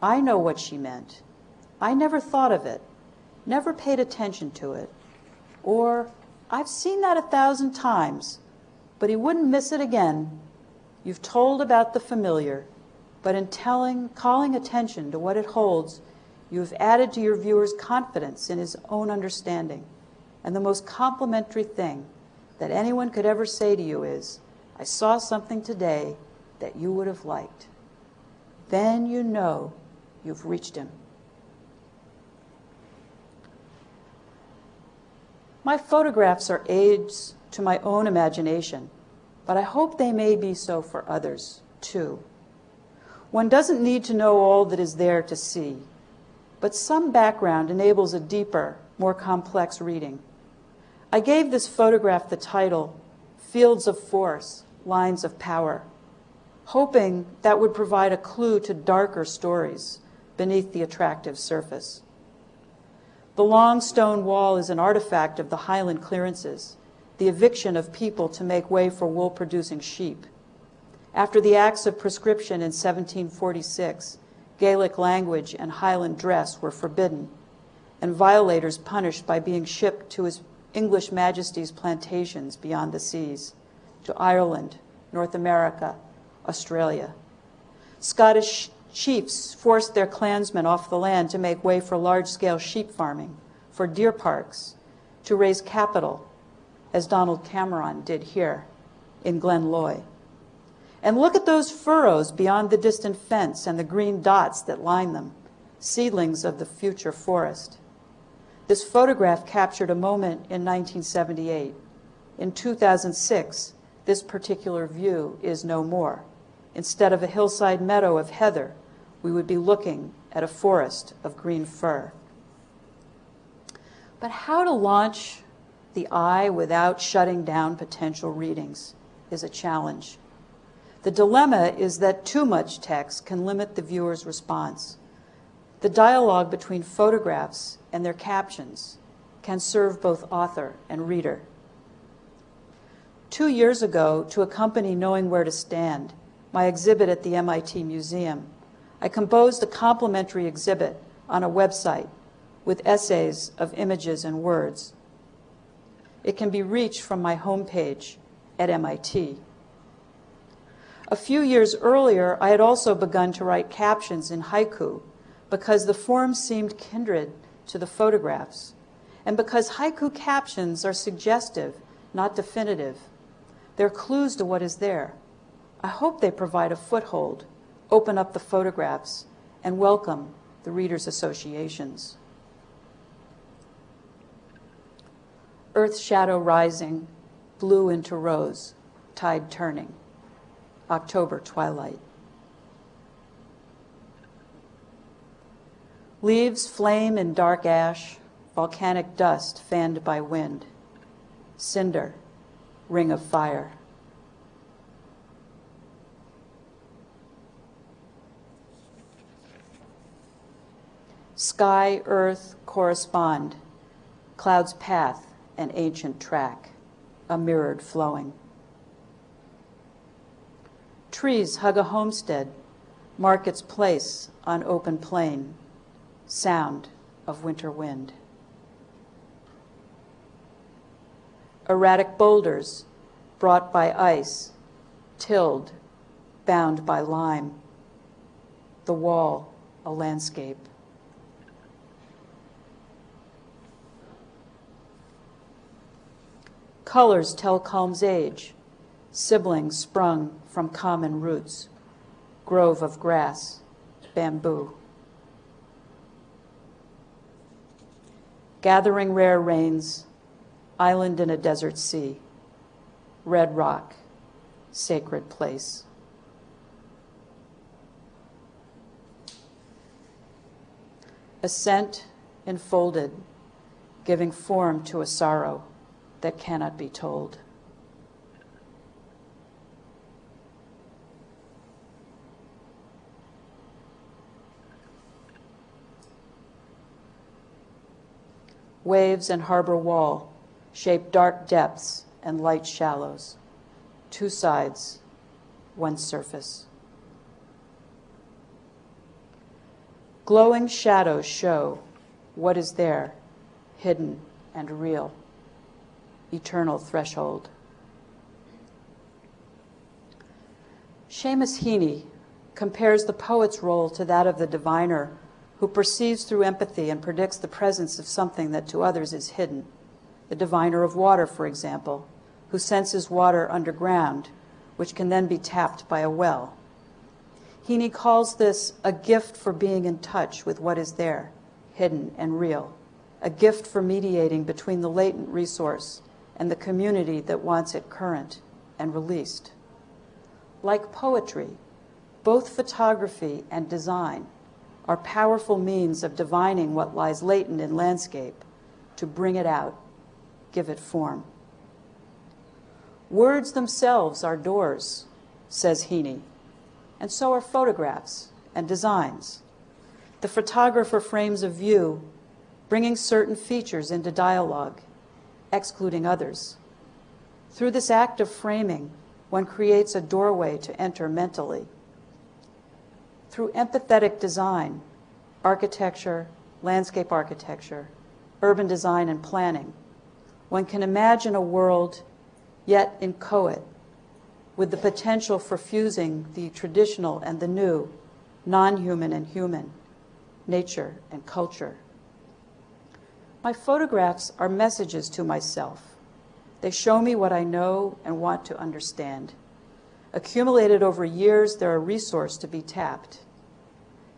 I know what she meant. I never thought of it, never paid attention to it. Or, I've seen that a thousand times, but he wouldn't miss it again. You've told about the familiar, but in telling, calling attention to what it holds, you have added to your viewer's confidence in his own understanding. And the most complimentary thing that anyone could ever say to you is, I saw something today that you would have liked. Then you know you've reached him. My photographs are aids to my own imagination, but I hope they may be so for others too. One doesn't need to know all that is there to see, but some background enables a deeper, more complex reading. I gave this photograph the title, Fields of Force, Lines of Power, hoping that would provide a clue to darker stories beneath the attractive surface. The long stone wall is an artifact of the highland clearances, the eviction of people to make way for wool producing sheep. After the Acts of Proscription in 1746, Gaelic language and Highland dress were forbidden, and violators punished by being shipped to His English Majesty's plantations beyond the seas, to Ireland, North America, Australia. Scottish chiefs forced their clansmen off the land to make way for large scale sheep farming, for deer parks, to raise capital, as Donald Cameron did here in Glenloy. And look at those furrows beyond the distant fence and the green dots that line them, seedlings of the future forest. This photograph captured a moment in 1978. In 2006, this particular view is no more. Instead of a hillside meadow of heather, we would be looking at a forest of green fir. But how to launch the eye without shutting down potential readings is a challenge. The dilemma is that too much text can limit the viewer's response. The dialogue between photographs and their captions can serve both author and reader. Two years ago, to accompany Knowing Where to Stand, my exhibit at the MIT Museum, I composed a complimentary exhibit on a website with essays of images and words. It can be reached from my homepage at MIT. A few years earlier, I had also begun to write captions in haiku because the form seemed kindred to the photographs, and because haiku captions are suggestive, not definitive. They're clues to what is there. I hope they provide a foothold, open up the photographs, and welcome the reader's associations. Earth shadow rising, blue into rose, tide turning. October twilight. Leaves flame in dark ash, volcanic dust fanned by wind, cinder, ring of fire. Sky, earth correspond, cloud's path, an ancient track, a mirrored flowing. Trees hug a homestead, market's place on open plain, sound of winter wind. Erratic boulders brought by ice, tilled, bound by lime. The wall, a landscape. Colors tell culm's age, siblings sprung from common roots, grove of grass, bamboo. Gathering rare rains, island in a desert sea, red rock, sacred place. Ascent enfolded, giving form to a sorrow that cannot be told. Waves and harbor wall shape dark depths and light shallows, two sides, one surface. Glowing shadows show what is there, hidden and real, eternal threshold. Seamus Heaney compares the poet's role to that of the diviner who perceives through empathy and predicts the presence of something that to others is hidden. The diviner of water, for example, who senses water underground, which can then be tapped by a well. Heaney calls this a gift for being in touch with what is there, hidden and real, a gift for mediating between the latent resource and the community that wants it current and released. Like poetry, both photography and design are powerful means of divining what lies latent in landscape to bring it out, give it form. Words themselves are doors, says Heaney, and so are photographs and designs. The photographer frames a view, bringing certain features into dialogue, excluding others. Through this act of framing, one creates a doorway to enter mentally through empathetic design, architecture, landscape architecture, urban design and planning, one can imagine a world yet inchoate with the potential for fusing the traditional and the new, non-human and human, nature and culture. My photographs are messages to myself. They show me what I know and want to understand. Accumulated over years, they're a resource to be tapped.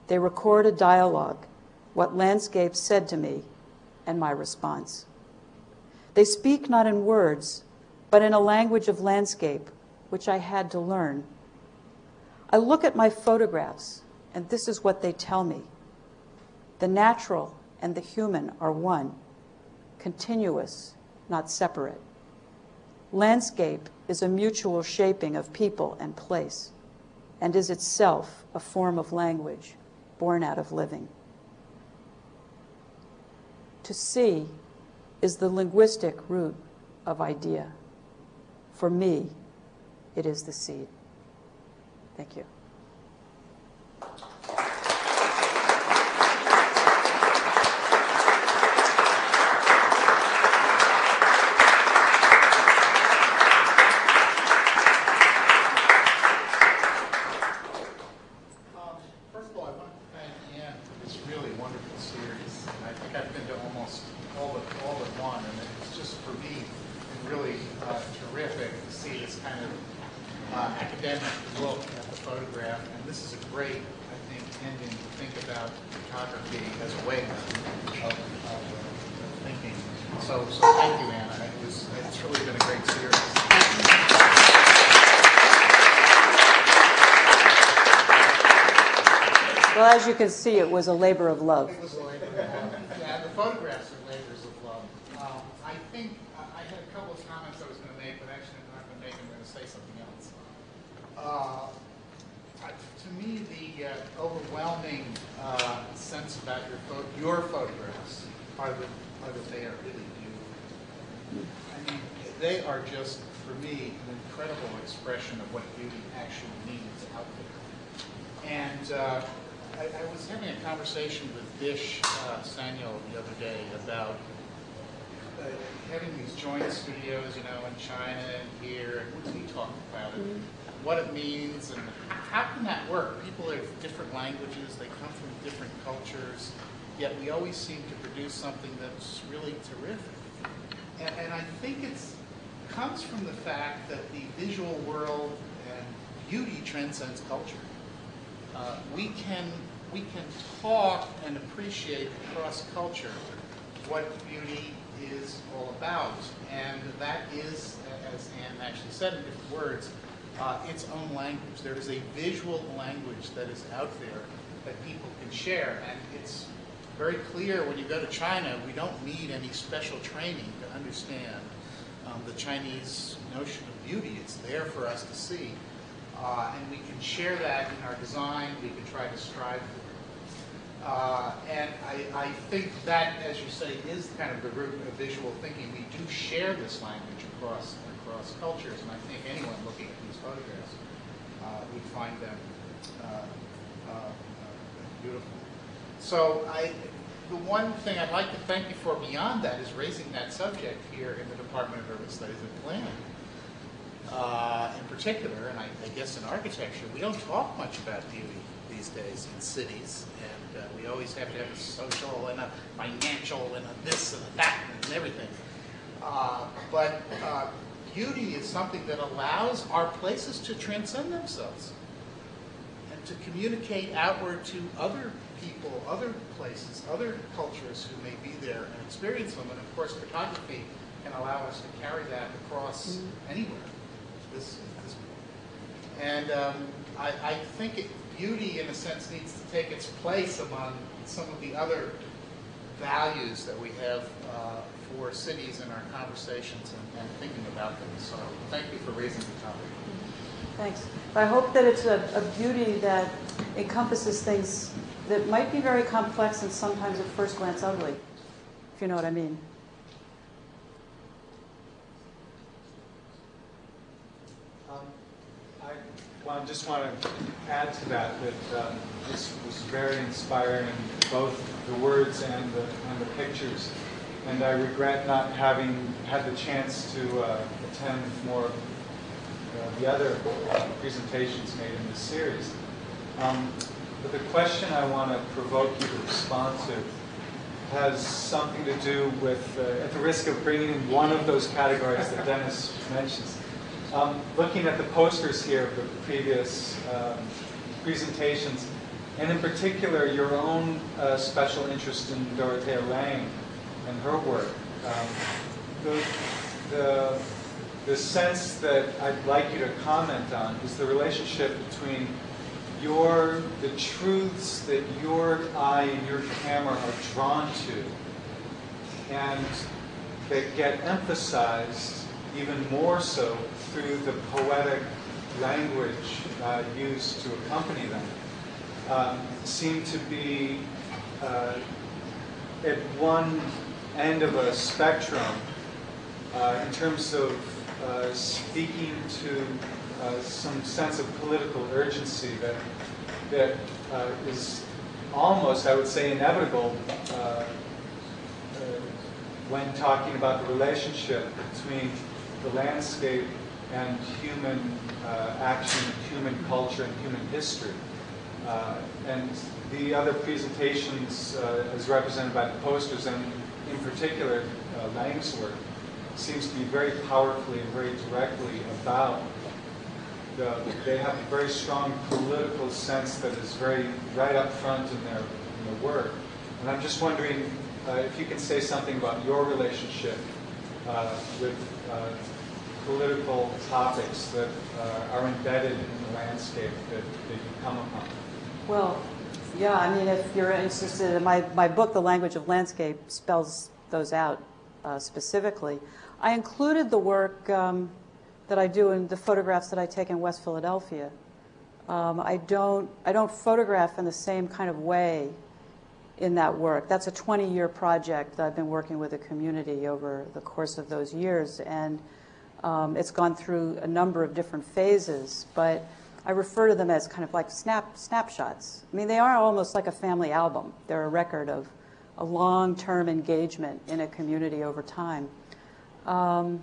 They record a dialogue, what landscape said to me, and my response. They speak not in words, but in a language of landscape, which I had to learn. I look at my photographs, and this is what they tell me. The natural and the human are one, continuous, not separate. Landscape is a mutual shaping of people and place, and is itself a form of language born out of living. To see is the linguistic root of idea. For me, it is the seed. Thank you. You can see, it was a labor of love. It was a labor of love. Yeah, the photographs are labors of love. Um, I think I had a couple of comments I was going to make, but actually I'm not going to make them. I'm going to say something else. Uh, to me, the uh, overwhelming uh, sense about your pho your photographs are that, are that they are really beautiful. I mean, they are just, for me, an incredible expression of what beauty actually means out there. And uh, I, I, was having a conversation with Dish uh, Samuel the other day about uh, having these joint studios, you know, in China and here, and we talked about it, mm-hmm. what it means, and how can that work? People have different languages, they come from different cultures, yet we always seem to produce something that's really terrific. And, and I think it comes from the fact that the visual world and beauty transcends culture. Uh, we can we can talk and appreciate across culture what beauty is all about. And that is, as Anne actually said in different words, uh, its own language. There is a visual language that is out there that people can share. And it's very clear when you go to China, we don't need any special training to understand um, the Chinese notion of beauty. It's there for us to see. Uh, and we can share that in our design. We can try to strive. Uh, and I, I think that, as you say, is kind of the root of visual thinking. We do share this language across across cultures, and I think anyone looking at these photographs uh, would find them uh, uh, uh, beautiful. So I, the one thing I'd like to thank you for beyond that is raising that subject here in the Department of Urban Studies and Planning. Uh, in particular, and I, I guess in architecture, we don't talk much about beauty these days in cities, uh, we always have to have a social and a financial and a this and a that and everything. Uh, but uh, beauty is something that allows our places to transcend themselves and to communicate outward to other people, other places, other cultures who may be there and experience them. And of course, photography can allow us to carry that across anywhere. This, this and um, I, I think it, beauty, in a sense, needs to take its place among some of the other values that we have uh, for cities in our conversations and, and, thinking about them. So thank you for raising the topic. Thanks. I hope that it's a, a beauty that encompasses things that might be very complex and sometimes at first glance ugly, if you know what I mean. Well, I just want to add to that that um, this was very inspiring, both the words and the, and the pictures. And I regret not having had the chance to uh, attend more of uh, the other presentations made in this series. Um, but the question I want to provoke you to respond to has something to do with, uh, at the risk of bringing in one of those categories that Dennis mentions, um, looking at the posters here of the previous um, presentations, and in particular your own uh, special interest in Dorothea Lange and her work, um, the, the, the sense that I'd like you to comment on is the relationship between your the truths that your eye and your camera are drawn to and that get emphasized even more so through the poetic language uh, used to accompany them um, seem to be uh, at one end of a spectrum uh, in terms of uh, speaking to uh, some sense of political urgency that that uh, is almost, I would say, inevitable when talking about the relationship between the landscape and human uh, action, human culture, and human history. Uh, and the other presentations, uh, as represented by the posters, and in particular uh, Lange's work, seems to be very powerfully and very directly about the, they have a very strong political sense that is very right up front in their, in their work. And I'm just wondering uh, if you can say something about your relationship uh, with political topics that uh, are embedded in the landscape that, that you come upon? Well, yeah, I mean, if you're interested in my, my book, The Language of Landscape, spells those out uh, specifically. I included the work um, that I do in the photographs that I take in West Philadelphia. Um, I don't I don't photograph in the same kind of way in that work. That's a 20-year project that I've been working with a community over the course of those years, and um, it's gone through a number of different phases, but I refer to them as kind of like snap snapshots. I mean, they are almost like a family album. They're a record of a long-term engagement in a community over time. Um,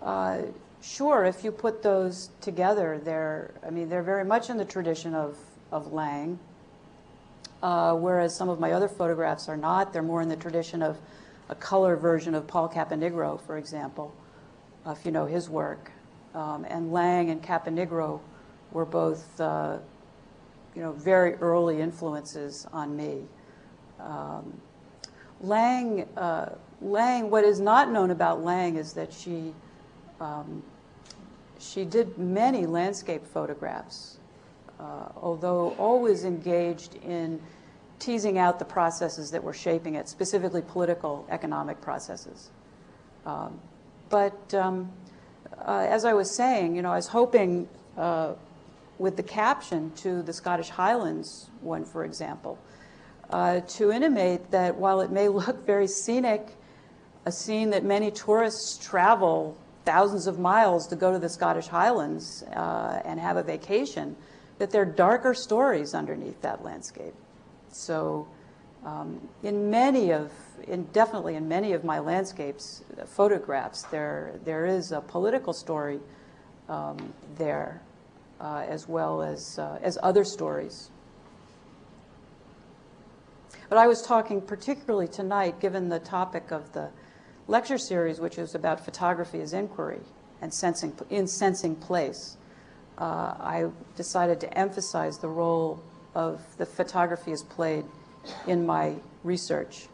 uh, sure, if you put those together, they're, I mean, they're very much in the tradition of, of Lange, uh, whereas some of my other photographs are not. They're more in the tradition of a color version of Paul Caponigro, for example if you know his work. Um, and Lange and Caponigro were both, uh, you know, very early influences on me. Um, Lange, uh, Lange, what is not known about Lange is that she, um, she did many landscape photographs, uh, although always engaged in teasing out the processes that were shaping it, specifically political, economic processes. Um, but um, uh, as I was saying, you know, I was hoping uh, with the caption to the Scottish Highlands one, for example, uh, to intimate that while it may look very scenic, a scene that many tourists travel thousands of miles to go to the Scottish Highlands uh, and have a vacation, that there are darker stories underneath that landscape. So um, in many of, in definitely in many of my landscapes, uh, photographs, there, there is a political story um, there, uh, as well as, uh, as other stories. But I was talking particularly tonight, given the topic of the lecture series, which is about photography as inquiry and sensing, in sensing place. Uh, I decided to emphasize the role of the photography as played in my research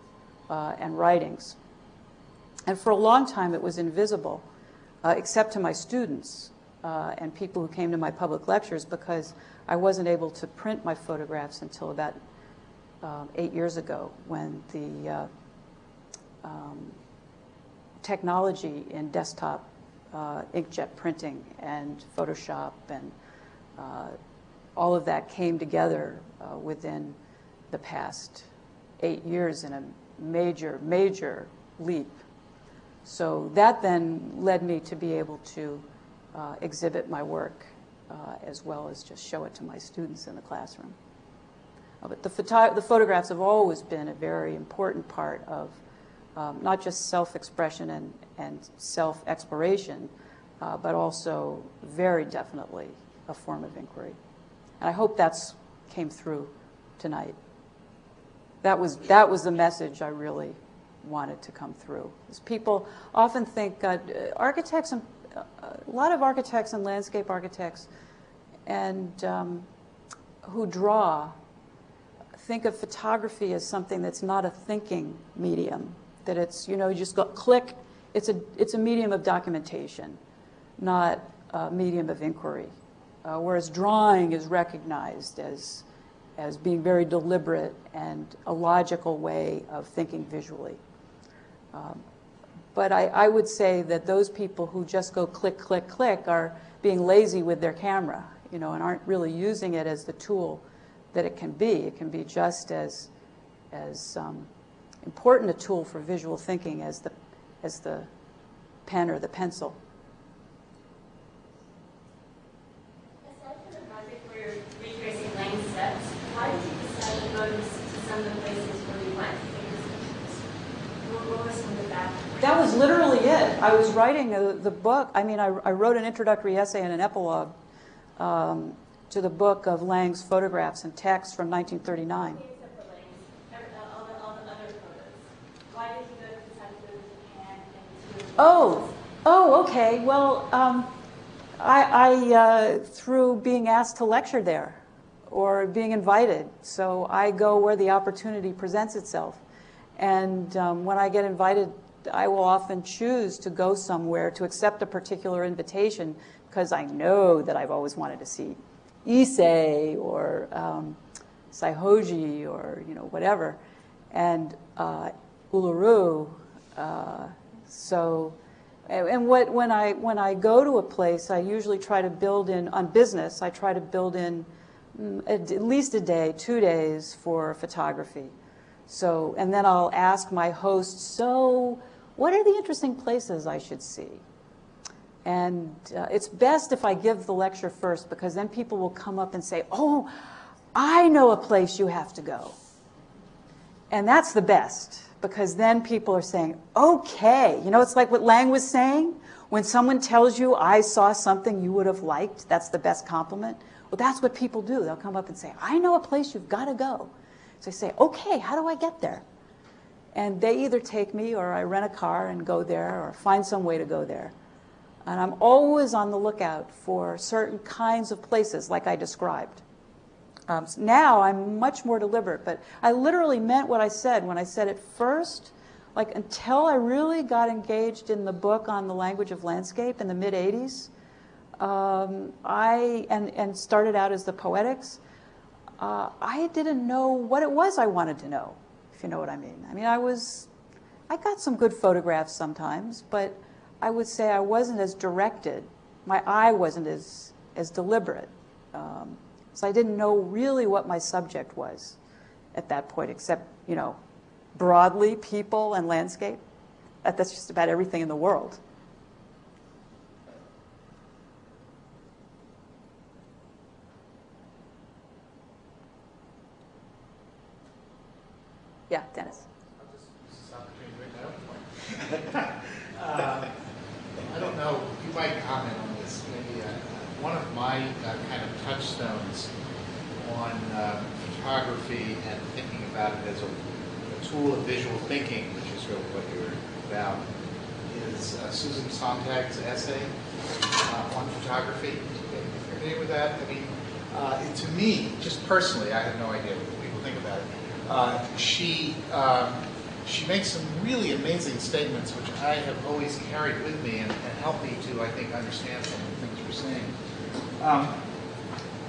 uh, and writings. And for a long time, it was invisible, uh, except to my students uh, and people who came to my public lectures because I wasn't able to print my photographs until about um, eight years ago when the uh, um, technology in desktop uh, inkjet printing and Photoshop and uh, all of that came together within the past eight years in a major, major leap. So that then led me to be able to uh, exhibit my work uh, as well as just show it to my students in the classroom. Uh, but the, photo the, photographs have always been a very important part of um, not just self-expression and, and self-exploration, uh, but also very definitely a form of inquiry. And I hope that's came through tonight. That was, that was the message I really wanted to come through. Is people often think uh, architects and uh, a lot of architects and landscape architects and um, who draw think of photography as something that's not a thinking medium, that it's, you know, you just go click, it's a, it's a medium of documentation, not a medium of inquiry. Uh, whereas drawing is recognized as, as being very deliberate and a logical way of thinking visually. Um, but I, I would say that those people who just go click, click, click are being lazy with their camera, you know, and aren't really using it as the tool that it can be. It can be just as, as um, important a tool for visual thinking as the, as the pen or the pencil. Aside from the project where you're retracing Lange's steps, why did you decide to go to some of the places where you went? What was some of the background? That was literally it. I was writing a, the book. I mean, I, I, wrote an introductory essay and an epilogue um, to the book of Lange's photographs and texts from 1939. Oh, oh, okay. Well, um, I, I uh, through being asked to lecture there or being invited. So I go where the opportunity presents itself. And um, when I get invited, I will often choose to go somewhere to accept a particular invitation because I know that I've always wanted to see Ise or um, Saihoji or you know whatever, and uh, Uluru. Uh, so, and what, when, I, when I go to a place, I usually try to build in, on business, I try to build in mm, at least a day, two days for photography. So, and then I'll ask my host, so what are the interesting places I should see? And uh, it's best if I give the lecture first because then people will come up and say, oh, I know a place you have to go. And that's the best because then people are saying, okay, you know, it's like what Lange was saying. When someone tells you, I saw something you would have liked, that's the best compliment. Well, that's what people do. They'll come up and say, I know a place you've got to go. So I say, okay, how do I get there? And they either take me or I rent a car and go there or find some way to go there. And I'm always on the lookout for certain kinds of places like I described. Um, so now I'm much more deliberate, but I literally meant what I said when I said it first. Like until I really got engaged in the book on the language of landscape in the mid 80s, um, I and and started out as the poetics. uh, I didn't know what it was I wanted to know, you know what I mean. I mean, I was, I got some good photographs sometimes, but I would say I wasn't as directed. My eye wasn't as, as deliberate. Um, so I didn't know really what my subject was at that point, except, you know, broadly people and landscape. That, that's just about everything in the world. Yeah, Dennis. I'll just use this opportunity to make my own point. Uh, I don't know, you might comment on this, maybe, uh, one of my uh, kind of touchstones on uh, photography and thinking about it as a a tool of visual thinking, which is really what you're about, is uh, Susan Sontag's essay uh, on photography. Are you familiar with that? I mean, to me, just personally, I have no idea what people think about it. Uh, she um, she makes some really amazing statements, which I have always carried with me and, and helped me to, I think, understand some of the things we're saying. Um,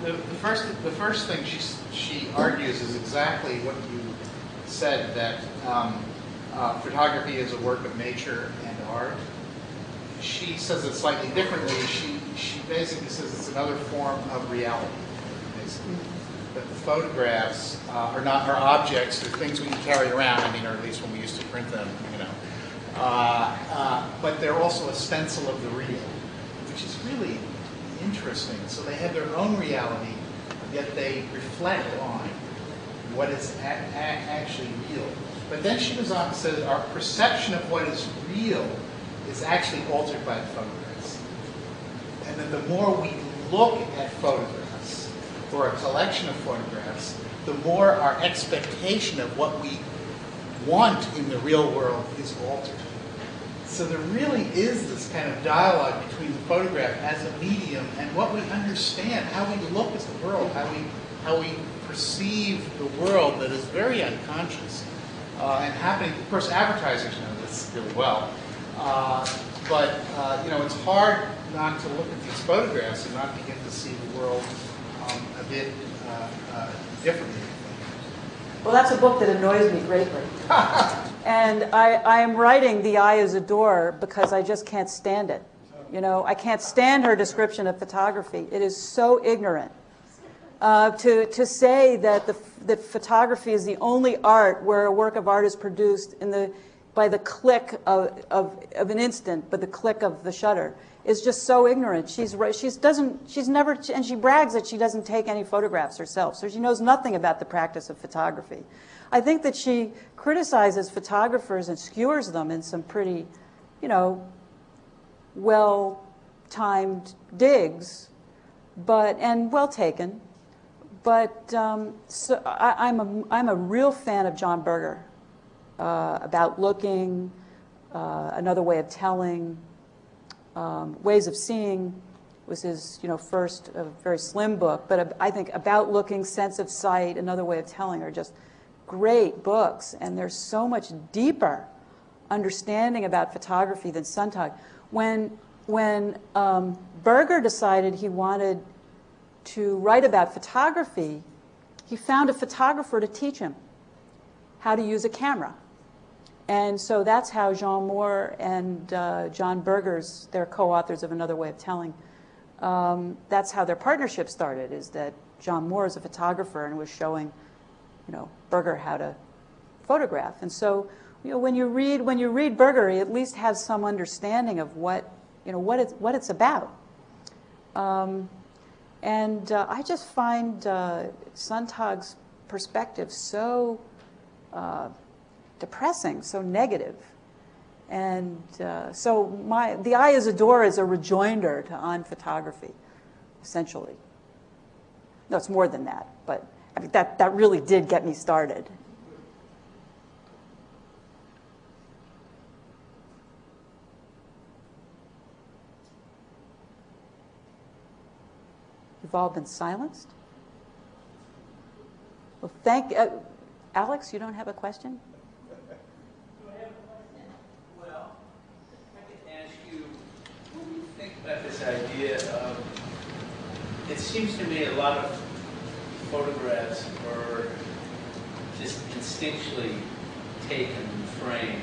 the, the first the first thing she she argues is exactly what you said that um, uh, photography is a work of nature and art. She says it slightly differently. She she basically says it's another form of reality. Basically. That the photographs uh, are not are objects, they're things we can carry around. I mean, or at least when we used to print them, you know. Uh, uh, but they're also a stencil of the real, which is really interesting. So they have their own reality, yet they reflect on what is actually real. But then she goes on and says, our perception of what is real is actually altered by the photographs. And that the more we look at photographs, or a collection of photographs, the more our expectation of what we want in the real world is altered. So there really is this kind of dialogue between the photograph as a medium and what we understand, how we look at the world, how we how we perceive the world that is very unconscious uh, and happening. Of course, advertisers know this really well, uh, but uh, you know it's hard not to look at these photographs and not begin to see the world uh, uh, differently. Well, that's a book that annoys me greatly. and I, I am writing The Eye is a Door because I just can't stand it. You know, I can't stand her description of photography. It is so ignorant. Uh, to, to say that, the, that photography is the only art where a work of art is produced in the, by the click of, of, of an instant, but the click of the shutter, is just so ignorant. She's, she's, doesn't, she's never, and she brags that she doesn't take any photographs herself, so she knows nothing about the practice of photography. I think that she criticizes photographers and skewers them in some pretty, you know, well-timed digs, but, and well taken. But um, so I, I'm, a, I'm a real fan of John Berger uh, about looking, uh, another way of telling, um, ways of seeing was his you know first uh, very slim book. But I think about looking, sense of sight, another way of telling are just great books, and there's so much deeper understanding about photography than Sontag. When when um, Berger decided he wanted to write about photography, he found a photographer to teach him how to use a camera. And so that's how Jean Mohr and uh, John Berger's, they're co-authors of Another Way of Telling, um, that's how their partnership started, is that John Mohr is a photographer and was showing, you know, Berger how to photograph. And so, you know, when you read, when you read Berger, you at least have some understanding of what, you know, what it's, what it's about. Um, and uh, I just find uh, perspective so uh, depressing, so negative. And uh, so my, The Eye is a Door is a rejoinder to on photography, essentially. No, it's more than that, but I mean, that, that really did get me started. You've all been silenced? Well, thank, uh, Alex, you don't have a question? Well, I can ask you, what do you think about this idea of, it seems to me a lot of photographs were just instinctually taken and framed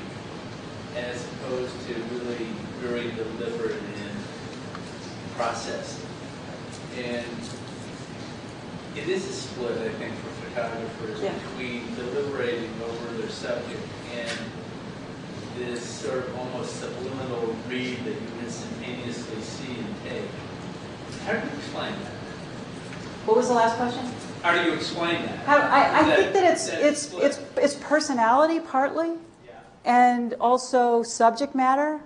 as opposed to really very deliberate and processed. And it is a split, I think, for photographers Yeah. between deliberating over their subject and this sort of almost subliminal read that you instantaneously see and take. How do you explain that? What was the last question? How do you explain that? How, I, I think that it's, that it's, split? it's, it's personality partly, Yeah. and also subject matter.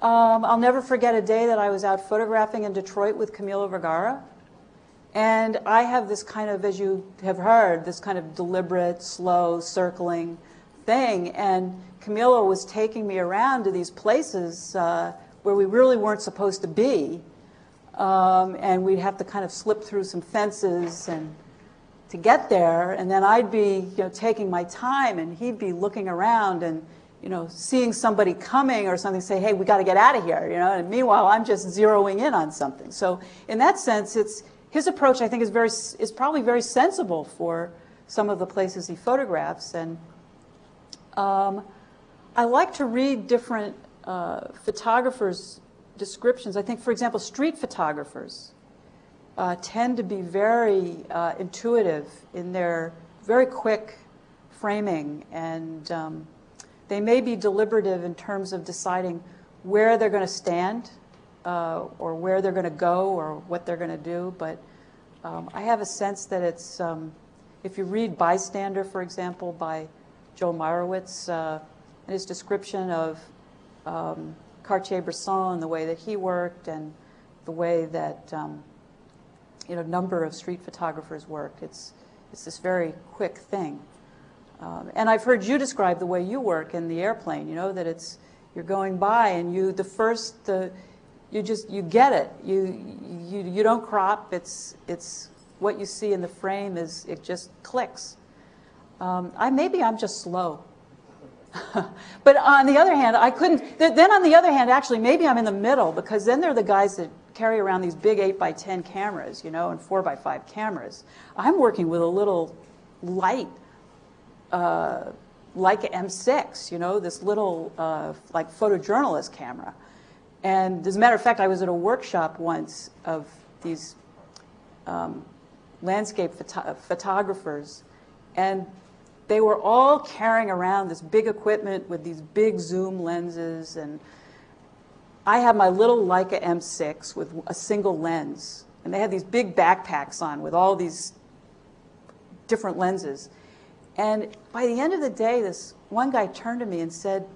Um, I'll never forget a day that I was out photographing in Detroit with Camilo Vergara. And I have this kind of, as you have heard, this kind of deliberate, slow, circling thing. And Camilo was taking me around to these places uh, where we really weren't supposed to be. Um, and we'd have to kind of slip through some fences and to get there. And then I'd be, you know, taking my time, and he'd be looking around and, you know, seeing somebody coming or something, say, "Hey, we got to get out of here," you know. And meanwhile, I'm just zeroing in on something. So in that sense, it's his approach. I think is very is probably very sensible for some of the places he photographs. And um, I like to read different uh, photographers' descriptions. I think, for example, street photographers uh, tend to be very uh, intuitive in their very quick framing, and um, they may be deliberative in terms of deciding where they're going to stand uh, or where they're going to go or what they're going to do. But um, I have a sense that it's, um, if you read Bystander, for example, by Joel Meyerowitz, uh, and his description of um, Cartier-Bresson and the way that he worked and the way that um, you know, number of street photographers work. It's, it's this very quick thing. Um, and I've heard you describe the way you work in the airplane, you know, that it's, you're going by and you, the first, the, you just, you get it. You, you, you don't crop. It's, it's what you see in the frame is, it just clicks. Um, I, maybe I'm just slow. but on the other hand, I couldn't. th- Then on the other hand, actually, maybe I'm in the middle because then they're the guys that carry around these big 8 by 10 cameras, you know, and 4 by 5 cameras. I'm working with a little light, uh, Leica M6, you know, this little uh, like photojournalist camera. And as a matter of fact, I was at a workshop once of these um, landscape photo- photographers, and they were all carrying around this big equipment with these big zoom lenses and I had my little Leica M6 with a single lens and they had these big backpacks on with all these different lenses. And by the end of the day this one guy turned to me and said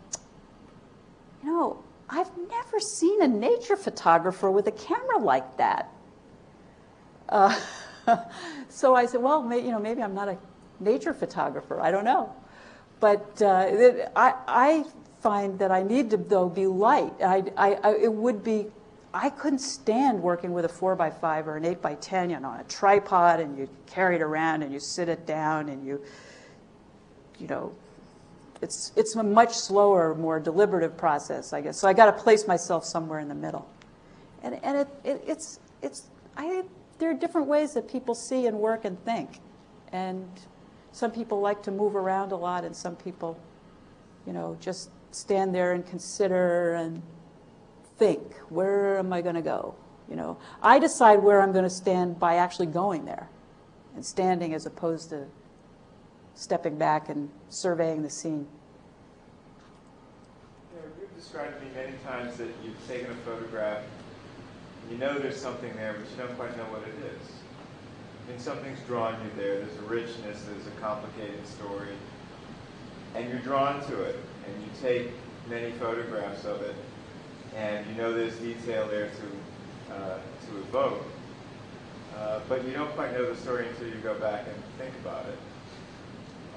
you know I've never seen a nature photographer with a camera like that. Uh, so I said, well, may, you know, maybe I'm not a nature photographer. I don't know. But uh, it, I, I find that I need to, though, be light. I, I, I, it would be, I couldn't stand working with a 4 by 5 or an 8 by 10 you know, on a tripod and you carry it around and you sit it down and you, you know, it's, it's a much slower, more deliberative process, I guess. So I got to place myself somewhere in the middle. And, and it, it, it's, it's, I, there are different ways that people see and work and think. And some people like to move around a lot, and some people, you know, just stand there and consider and think, where am I going to go? You know, I decide where I'm going to stand by actually going there and standing as opposed to stepping back and surveying the scene. You know, you've described to me many times that you've taken a photograph, you know there's something there, but you don't quite know what it is. And something's drawn you there. There's a richness, there's a complicated story, and you're drawn to it. And you take many photographs of it, and you know there's detail there to uh, to evoke. Uh, but you don't quite know the story until you go back and think about it.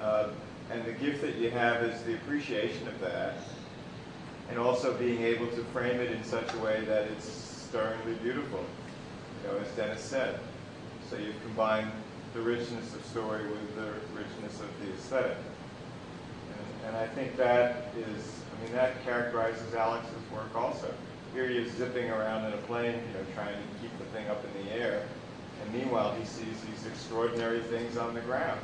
Uh, and the gift that you have is the appreciation of that, and also being able to frame it in such a way that it's stirringly beautiful, you know, as Dennis said. So you've combined the richness of story with the richness of the aesthetic. And, and I think that is, I mean, that characterizes Alex's work also. Here he is zipping around in a plane, you know, trying to keep the thing up in the air. And meanwhile, he sees these extraordinary things on the ground.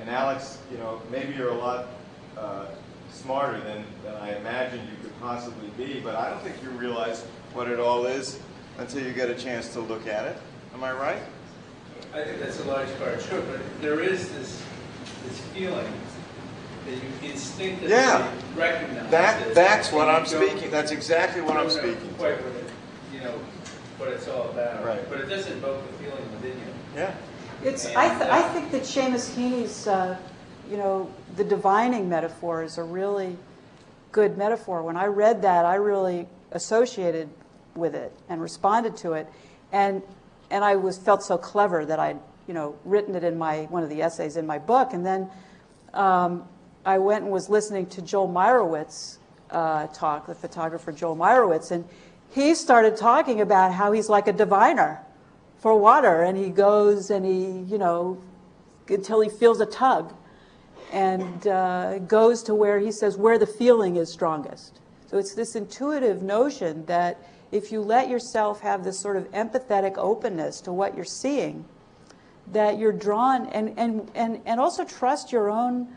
And Alex, you know, maybe you're a lot uh, smarter than, than I imagined you could possibly be, but I don't think you realize what it all is until you get a chance to look at it. Am I right? I think that's a large part true, but there is this, this feeling that you instinctively Yeah. recognize That, that's what I'm speaking, that's exactly what I'm speaking Quite to. what it, you know, what it's all about. Right. But it does evoke a feeling within you. Yeah. It's, I, th- I uh, think that Seamus Heaney's, uh, you know, the divining metaphor is a really good metaphor. When I read that, I really associated with it and responded to it, and and I was felt so clever that I'd you know written it in my one of the essays in my book, and then um, I went and was listening to Joel Meyerowitz uh, talk, the photographer Joel Meyerowitz, and he started talking about how he's like a diviner for water, and he goes and he, you know, until he feels a tug, and uh, goes to where he says where the feeling is strongest. So it's this intuitive notion that if you let yourself have this sort of empathetic openness to what you're seeing, that you're drawn and, and, and, and also trust your own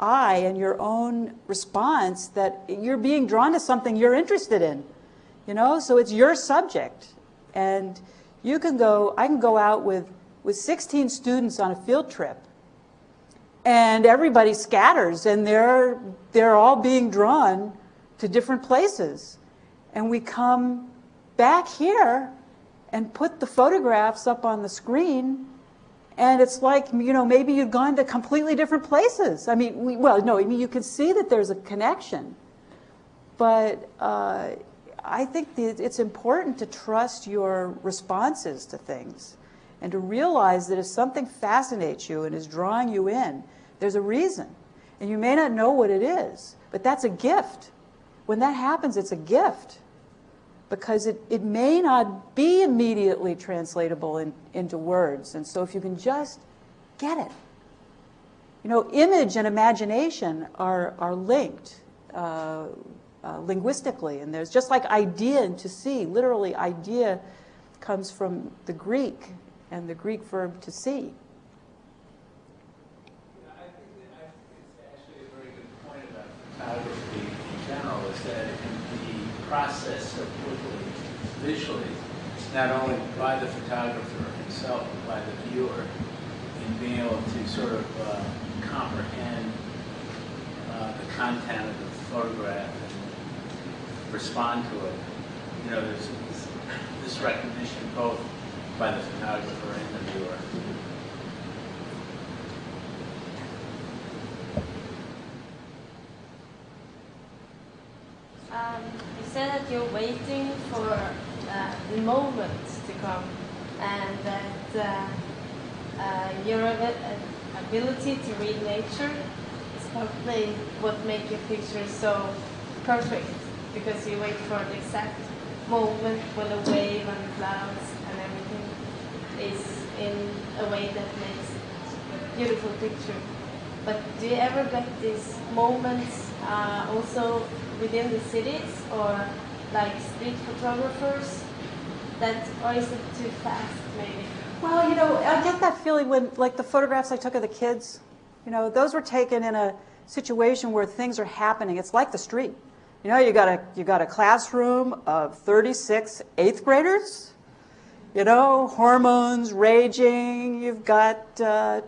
eye and your own response that you're being drawn to something you're interested in. You know, so it's your subject. And you can go, I can go out with, with 16 students on a field trip and everybody scatters and they're, they're all being drawn to different places. And we come back here and put the photographs up on the screen and it's like, you know, maybe you've gone to completely different places. I mean, we, well, no, I mean, you can see that there's a connection. But uh, I think that it's important to trust your responses to things and to realize that if something fascinates you and is drawing you in, there's a reason. And you may not know what it is, but that's a gift. When that happens, it's a gift because it, it may not be immediately translatable in, into words. And so if you can just get it. You know, image and imagination are, are linked uh, uh, linguistically. And there's just like idea and to see, literally, idea comes from the Greek and the Greek verb to see. I think, that, visually, not only by the photographer himself, but by the viewer, in being able to sort of uh, comprehend uh, the content of the photograph and respond to it. You know, there's this, this recognition both by the photographer and the viewer. Um, you said that you're waiting for uh, the moment to come, and that uh, uh, your uh, ability to read nature is probably what makes your picture so perfect, because you wait for the exact moment when the wave and the clouds and everything is in a way that makes a beautiful picture. But do you ever get these moments uh, also within the cities or like street photographers? That or is it too fast maybe? Well, you know, I get that feeling when, like, the photographs I took of the kids, you know, those were taken in a situation where things are happening. It's like the street. You know, you got a, you got a classroom of 36 eighth graders, you know, hormones raging. You've got, uh,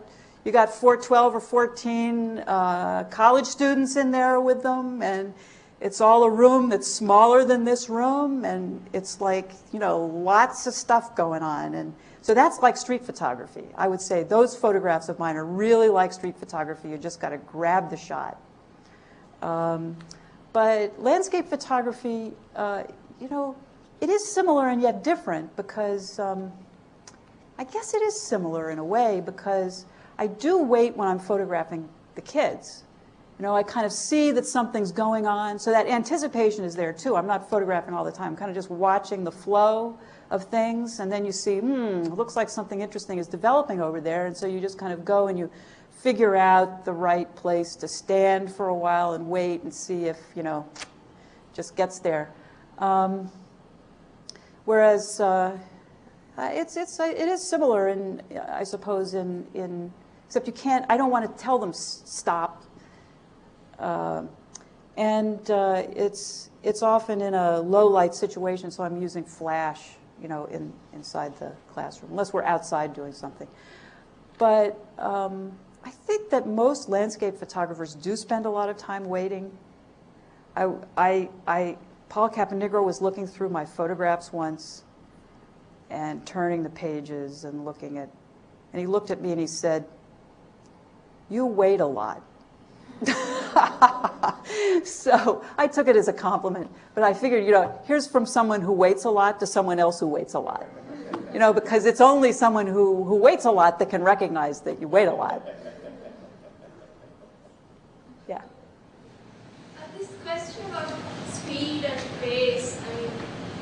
you got 4, 12 or 14 uh, college students in there with them, and it's all a room that's smaller than this room, and it's like, you know, lots of stuff going on. And so that's like street photography. I would say those photographs of mine are really like street photography. You just got to grab the shot. Um, but landscape photography, uh, you know, it is similar and yet different because um, I guess it is similar in a way because I do wait when I'm photographing the kids. You know, I kind of see that something's going on, so that anticipation is there too. I'm not photographing all the time, I'm kind of just watching the flow of things, and then you see, hmm, looks like something interesting is developing over there, and so you just kind of go and you figure out the right place to stand for a while and wait and see if, you know, just gets there. Um, whereas uh, it's, it's, it is similar in, I suppose, in, in, except you can't, I don't want to tell them stop. Uh, and uh, it's, it's often in a low light situation, so I'm using flash, you know, in, inside the classroom, unless we're outside doing something. But um, I think that most landscape photographers do spend a lot of time waiting. I, I, I, Paul Caponigro was looking through my photographs once and turning the pages and looking at, and he looked at me and he said, you wait a lot. so I took it as a compliment, but I figured, you know, here's from someone who waits a lot to someone else who waits a lot. You know, because it's only someone who, who waits a lot that can recognize that you wait a lot. Yeah. Uh, this question about speed and pace, I mean,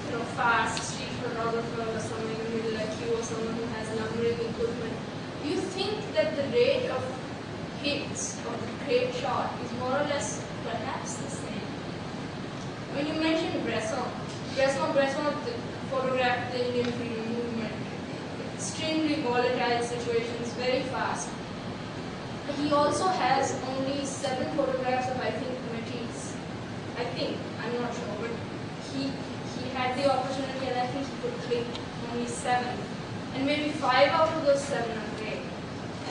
you know, fast street photographer or someone who like you or someone who has numbering equipment, do you think that the rate of hits great shot is more or less perhaps the same? When you mentioned Bresson, Bresson, Bresson photographed the Indian freedom movement, extremely volatile situations, very fast. He also has only seven photographs of, I think, Matisse. I think, I'm not sure, but he, he had the opportunity and I think he could click only seven. And maybe five out of those seven are great.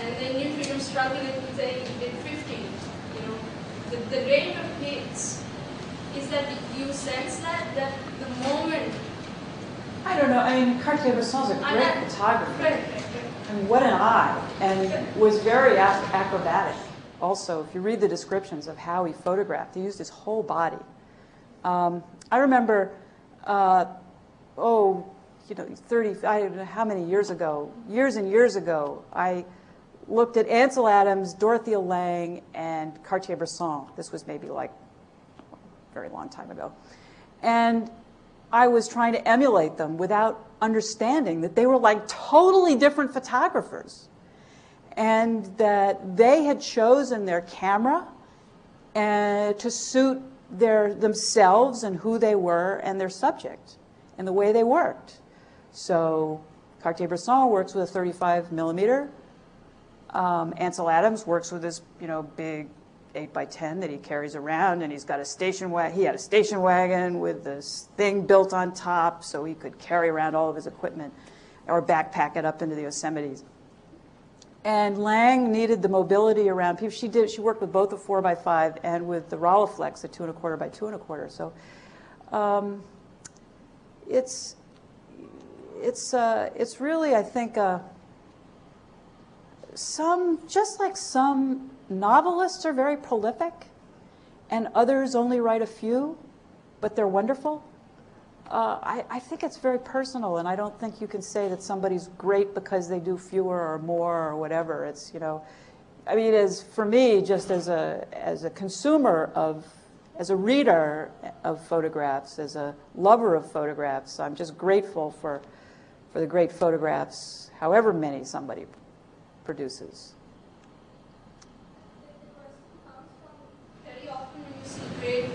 And him struggling with say he did 15. The, the rate of hits, is that you sense that, that the moment I don't know. I mean, Cartier-Bresson's a great photographer. Right, I mean, what an eye, and was very acrobatic. Also, if you read the descriptions of how he photographed, he used his whole body. Um, I remember, uh, oh, you know, 30, I don't know how many years ago, years and years ago, I looked at Ansel Adams, Dorothea Lange, and Cartier-Bresson. This was maybe like a very long time ago. And I was trying to emulate them without understanding that they were like totally different photographers and that they had chosen their camera and uh, to suit their themselves and who they were and their subject and the way they worked. So Cartier-Bresson works with a 35 millimeter. Um, Ansel Adams works with this, you know, big 8 by 10 that he carries around, and he's got a station wagon. He had a station wagon with this thing built on top so he could carry around all of his equipment or backpack it up into the Yosemites. And Lange needed the mobility around people. She did. She worked with both the 4 by 5 and with the Rolleiflex, a two and a quarter by two and a quarter. So um, it's it's uh, it's really, I think, uh, some just like some novelists are very prolific and others only write a few, but they're wonderful. Uh, I, I, think it's very personal, and I don't think you can say that somebody's great because they do fewer or more or whatever. It's, you know, I mean, as for me, just as a, as a consumer of, as a reader of photographs, as a lover of photographs, I'm just grateful for, for the great photographs, however many somebody produces. Very often when you see great,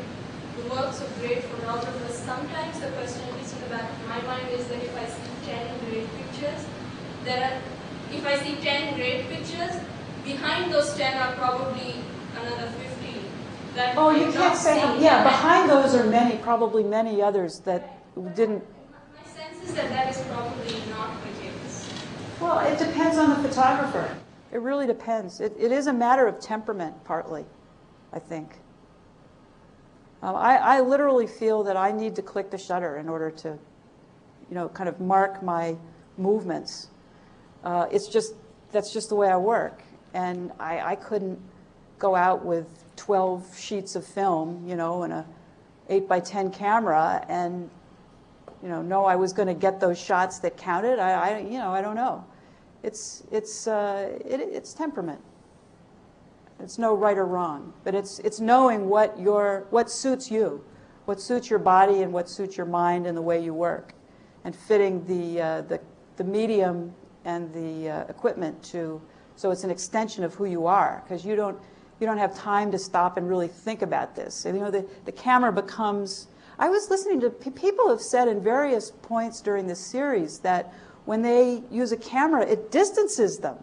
the works of great photographers, sometimes the question is in the back of my mind is that if I see 10 great pictures, there are, if I see 10 great pictures, behind those 10 are probably another 15. That oh, you can't say, yeah, behind those are many, probably many others that didn't. My sense is that that is probably not the case. Well, it depends on the photographer. It really depends. It, it is a matter of temperament, partly, I think. Um, I, I literally feel that I need to click the shutter in order to, you know, kind of mark my movements. Uh, it's just, that's just the way I work. And I, I couldn't go out with 12 sheets of film, you know, and a 8 by 10 camera and, you know, know I was going to get those shots that counted. I, I, you know, I don't know. It's, it's, uh, it, it's temperament. It's no right or wrong, but it's, it's knowing what, your, what suits you, what suits your body and what suits your mind and the way you work, and fitting the, uh, the, the medium and the uh, equipment to, so it's an extension of who you are, because you don't, you don't have time to stop and really think about this. And, you know, the, the camera becomes, I was listening to, people have said in various points during this series that when they use a camera, it distances them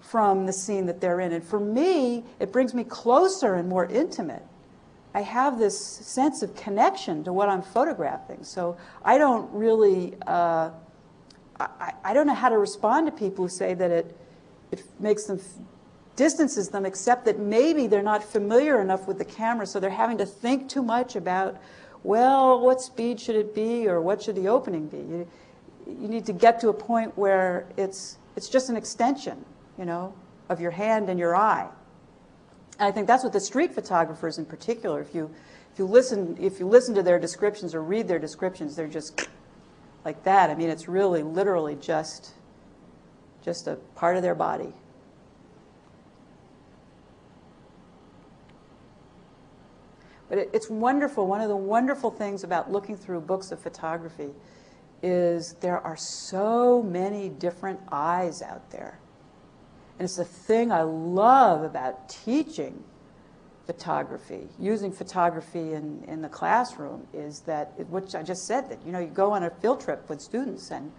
from the scene that they're in. And for me, it brings me closer and more intimate. I have this sense of connection to what I'm photographing. So I don't really, uh, I, I don't know how to respond to people who say that it, it makes them, distances them, except that maybe they're not familiar enough with the camera, so they're having to think too much about, well, what speed should it be, or what should the opening be? You, you need to get to a point where it's, it's just an extension you know, of your hand and your eye. And I think that's what the street photographers in particular, if you, if you, listen, if you listen to their descriptions or read their descriptions, they're just like that. I mean, it's really literally just, just a part of their body. But it, it's wonderful. One of the wonderful things about looking through books of photography is there are so many different eyes out there. And it's the thing I love about teaching photography, using photography in, in the classroom is that, which I just said, that, you know, you go on a field trip with students and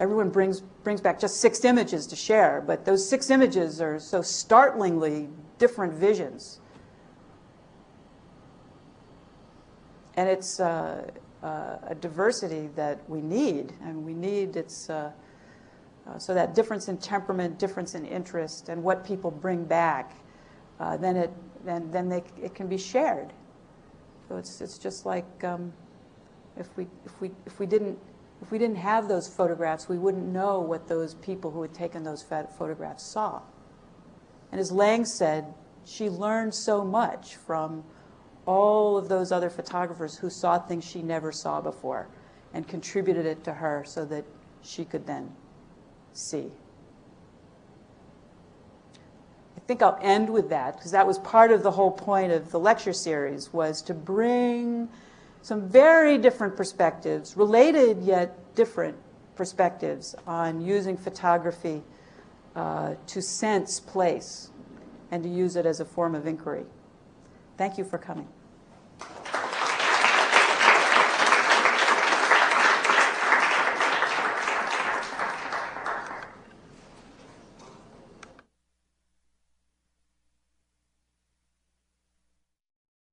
everyone brings, brings back just six images to share, but those six images are so startlingly different visions. And it's uh, uh, a diversity that we need, and we need its uh, uh, so that difference in temperament, difference in interest, and what people bring back, then it then then they, it can be shared. So it's it's just like um, if we if we if we didn't if we didn't have those photographs, we wouldn't know what those people who had taken those photographs saw. And as Lange said, she learned so much from all of those other photographers who saw things she never saw before and contributed it to her so that she could then see. I think I'll end with that because that was part of the whole point of the lecture series was to bring some very different perspectives, related yet different perspectives on using photography uh, to sense place and to use it as a form of inquiry. Thank you for coming.